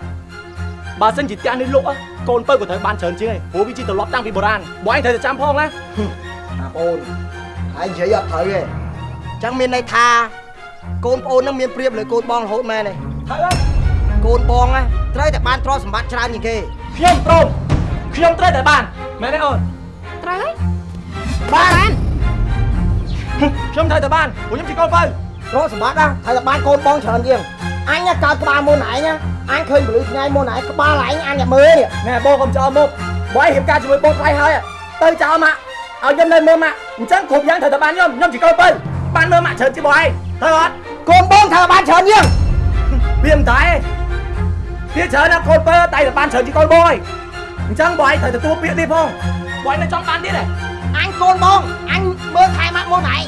បើសិនជាផ្ទះនេះលក់កូនពៅក៏ត្រូវបានច្រើនជាងឯងព្រោះវាជាទម្លាប់តាំងពីបុរាណបងឯងត្រូវតែចាំផងណាអាបងអូនហើយនិយាយអត់ត្រូវទេអញ្ចឹងមានន័យថាកូនប្អូននឹងមានព្រៀបលើកូនបងរហូតមែនទេហើយកូនបងណាត្រូវតែបានទ្រព្យសម្បត្តិច្រើនជាងគេខ្ញុំព្រមខ្ញុំត្រូវតែបានមែនទេអូនត្រូវហើយបានខ្ញុំត្រូវតែបានព្រោះខ្ញុំជាកូនពៅទ្រព្យសម្បត្តិណាត្រូវតែបានកូនបងច្រើនជាងអញណាកើតក្បាលមុនឯងណាអញឃើញពលឺថ្ងៃមុនឯងក្បាលឯងអញតែមើលនេះណែបងកុំចោលមុខបងឯងរៀបការជាមួយបងថ្លៃហើយទៅចោលម៉ាក់ឲ្យខ្ញុំនៅមើលម៉ាក់អញ្ចឹងគ្រប់យ៉ាងត្រូវតែបានខ្ញុំខ្ញុំជាកូនពៅ បានមើលម៉ាក់ច្រើនជាងបងឯងត្រូវអត់កូនបងត្រូវតែបានច្រើនជាងវាមិនដែរវាច្រើនណាស់កូនពើតែតែបានច្រើនជាងកូនបងឯងអញ្ចឹងបងឯងត្រូវទទួលពាក្យនេះផងបងឯងនៅចង់បានទៀតទេអញកូនបងអញមើលថែម៉ាក់មុនឯង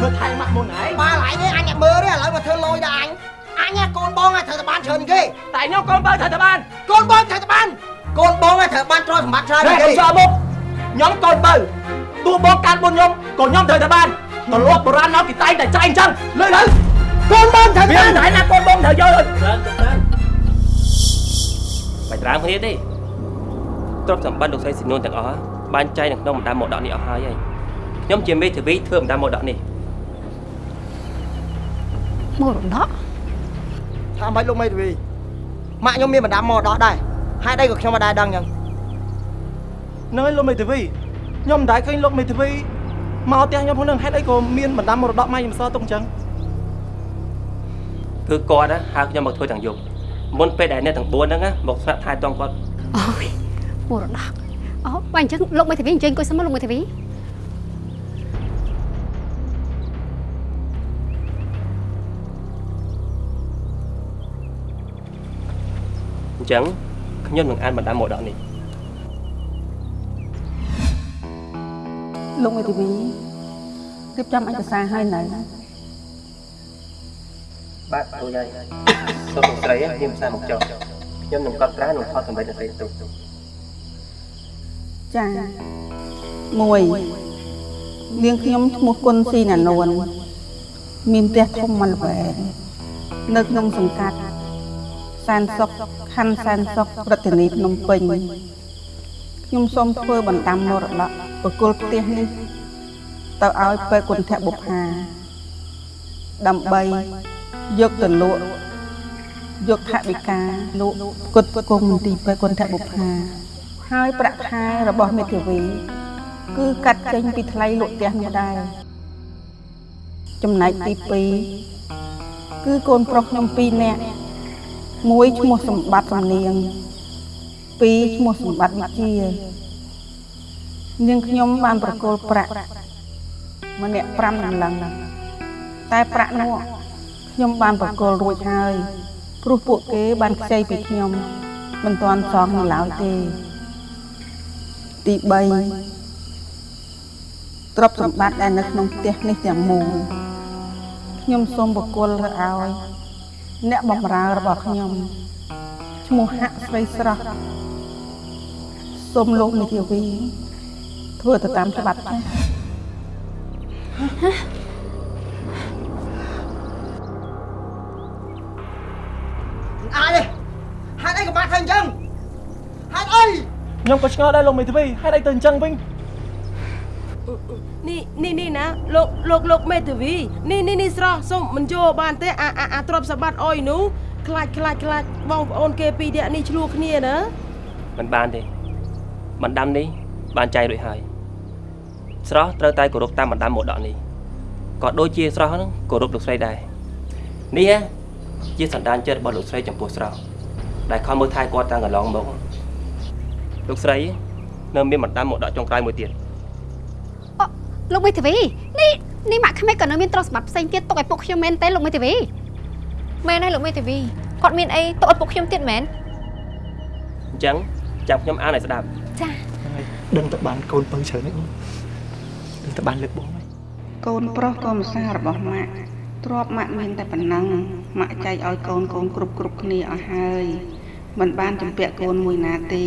មើលថែម៉ាក់មុនឯងក្បាលឯងនេះអញតែមើលទេឥឡូវមកធ្វើលយដល់អញអញណាកូនបងណាត្រូវតែបានច្រើនជាងគេតែខ្ញុំកូនពើត្រូវតែបានកូនបងត្រូវតែបានកូនបងណាត្រូវបានទ្រព្យសម្បត្តិច្រើនតែជាងគេខ្ញុំចោលមុខខ្ញុំកូនពើទោះបងកាន់មុនខ្ញុំក៏ខ្ញុំត្រូវតែបាន ទម្លាប់បុរាណមកគេតែងតែចែងអញ្ចឹងលើទៅកូនបងត្រូវវាបានមិនដែរណាកូនបងត្រូវយកច្រើនទៅច្រើនមិនត្រាំគ្នាទេទ្រព្យសម្បត្តិលោកស្រីស៊ីនួនទាំងអស់បានចែកនៅក្នុងបណ្ដាមរតកនេះអស់ហើយហើយខ្ញុំជាមេធាវីធ្វើបណ្ដាមរតកនេះមរតកថាមិនលោកមេធាវីម៉ាក់ខ្ញុំមានបណ្ដាំមកដោះដែរហេតុអីក៏ខ្ញុំមិនដែរដឹងអញ្ចឹងហ្នឹងហើយលោកមេធាវីខ្ញុំមិនដែលឃើញលោកមេធាវី មកផ្ទះខ្ញុំហ្នឹងហេតុអីក៏មានបណ្ដាំមរតកម៉ែខ្ញុំសល់ទុកអញ្ចឹងគឺគាត់ណាហៅខ្ញុំមកធ្វើទាំងយប់មុនពេលដែលអ្នកទាំង4ហ្នឹងណាមកស្នាក់ថែទាំគាត់អូយមរតកអូបើអញ្ចឹងលោកមេធាវីអញ្ជើញអង្គុយសិនមកលោកមេធាវីអញ្ចឹងខ្ញុំនឹងអានបណ្ដាមរតកនេះ លោកមេធាវីរៀបចំឯកសារឲ្យនៅបាទគ្រូយាយសូមលោកស្រីមានភាសាមកចុះខ្ញុំនឹងកត់ត្រានិងថតសម្លេងអ្នកស្រីទុកចាមួយនាងខ្ញុំឈ្មោះគុណស៊ីណានួនមានផ្ទះធំមិនល្វែងនៅក្នុងសង្កាត់សានសុកខណ្ឌសានសុកប្រធានីភ្នំពេញ ខ្ញុំសូមធ្វើបណ្ដាំមរតកបកគលផ្ទះនេះ ទៅឲ្យពេទ្យគុណធបុប្ផាដើម្បីយកទៅលក់យកថវិកាលក់គុតគង់មន្ទីរពេទ្យគុណធបុប្ផាហើយប្រាក់ខែរបស់មេធាវី គឺកាត់ចេញពីថ្លៃលក់ផ្ទះនោះដែរចំណែកទី2គឺកូនប្រុសខ្ញុំ2នាក់មួយឈ្មោះសម្បត្តិសំនៀង ពីរឈ្មោះសម្បត្តិវិជានាងខ្ញុំបានប្រគល់ប្រាក់ម្នាក់5ដុល្លារតែប្រាក់នោះខ្ញុំបានប្រគល់រួចហើយព្រោះពួកគេបានខ្ចីពីខ្ញុំមិនទាន់សងនៅឡើយទេទី3ទ្រព្យសម្បត្តិដែលនៅក្នុងផ្ទះនេះទាំងមូលខ្ញុំសូមបកគលទៅឲ្យ អ្នកបម្រើរបស់ខ្ញុំឈ្មោះហាក់ស្រីស្រស់ សូមលោកមេធាវីធ្វើទៅតាមច្បាប់ចា៎អាចទេហេតុអីក៏បាត់ធ្វើអញ្ចឹងហេតុអីខ្ញុំក៏ឆ្ងល់ដែរលោកមេធាវីហេតុអីទៅអញ្ចឹងវិញនេះនេះនេះណាលោកលោកលោកមេធាវីនេះនេះនេះស្រស់សុំមិនយកបានទេអាអាអាទ្រព្យសម្បត្តិអុយនោះខ្លាចខ្លាចខ្លាចបងប្អូនគេពីរនាក់នេះឆ្លោះគ្នាណាមិនបានទេ បណ្ដាំនេះបានចែករួចហើយស្រស់ត្រូវតែគោរពតាមបណ្ដាំមរតកនេះក៏ដូចជាស្រស់ហ្នឹងគោរពលោកស្រីដែរនេះជាសន្តានចិត្តរបស់លោកស្រីចំពោះស្រស់ដែលខំមើលថែគាត់តាំងកន្លងមកលោកស្រីនៅមានបណ្ដាំមរតកចុងក្រោយមួយទៀតលោកមេធាវីនេះនេះម៉ាក់ក្មេកក៏នៅមានទ្រព្យសម្បត្តិផ្សេងទៀតទុកឲ្យពុកខ្ញុំមែនទេលោកមេធាវីមែនហើយលោកមេធាវីគាត់មានអីទុកឲ្យពុកខ្ញុំទៀតមែនអញ្ចឹងចាំខ្ញុំអានឲ្យស្ដាប់ ចាដឹងតែបានកូនពៅច្រើននេះដឹងតែបានលើកបងហើយកូនប្រុសកូនម្សារបស់ម៉ាក់ទ្របម៉ាក់មានតែប៉ុណ្ណឹងម៉ាក់ចែកឲ្យកូនកូនគ្រប់គ្រប់គ្នាអស់ហើយមិនបានចម្ពាក់កូនមួយណាទេ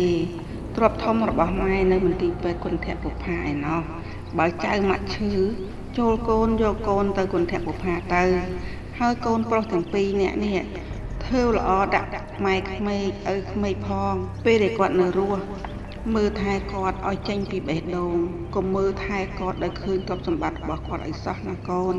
ទ្របធំរបស់ម៉ែនៅមន្ទីរពេទ្យគុណធបុប្ផាឯណោះបើចៅម៉ាក់ឈឺចូលកូនយកកូនទៅគុណធបុប្ផាទៅហើយកូនប្រុសទាំងពីរនាក់នេះធ្វើល្អដាក់ម៉ែក្មេកឪក្មេកផងពេលដែលគាត់នៅរស់ មើលថែគាត់ឲ្យចេញពីបេះដូងកុំមើលថែគាត់ដោយឃើញទ្រព្យសម្បត្តិរបស់គាត់ឲ្យសោះណាកូន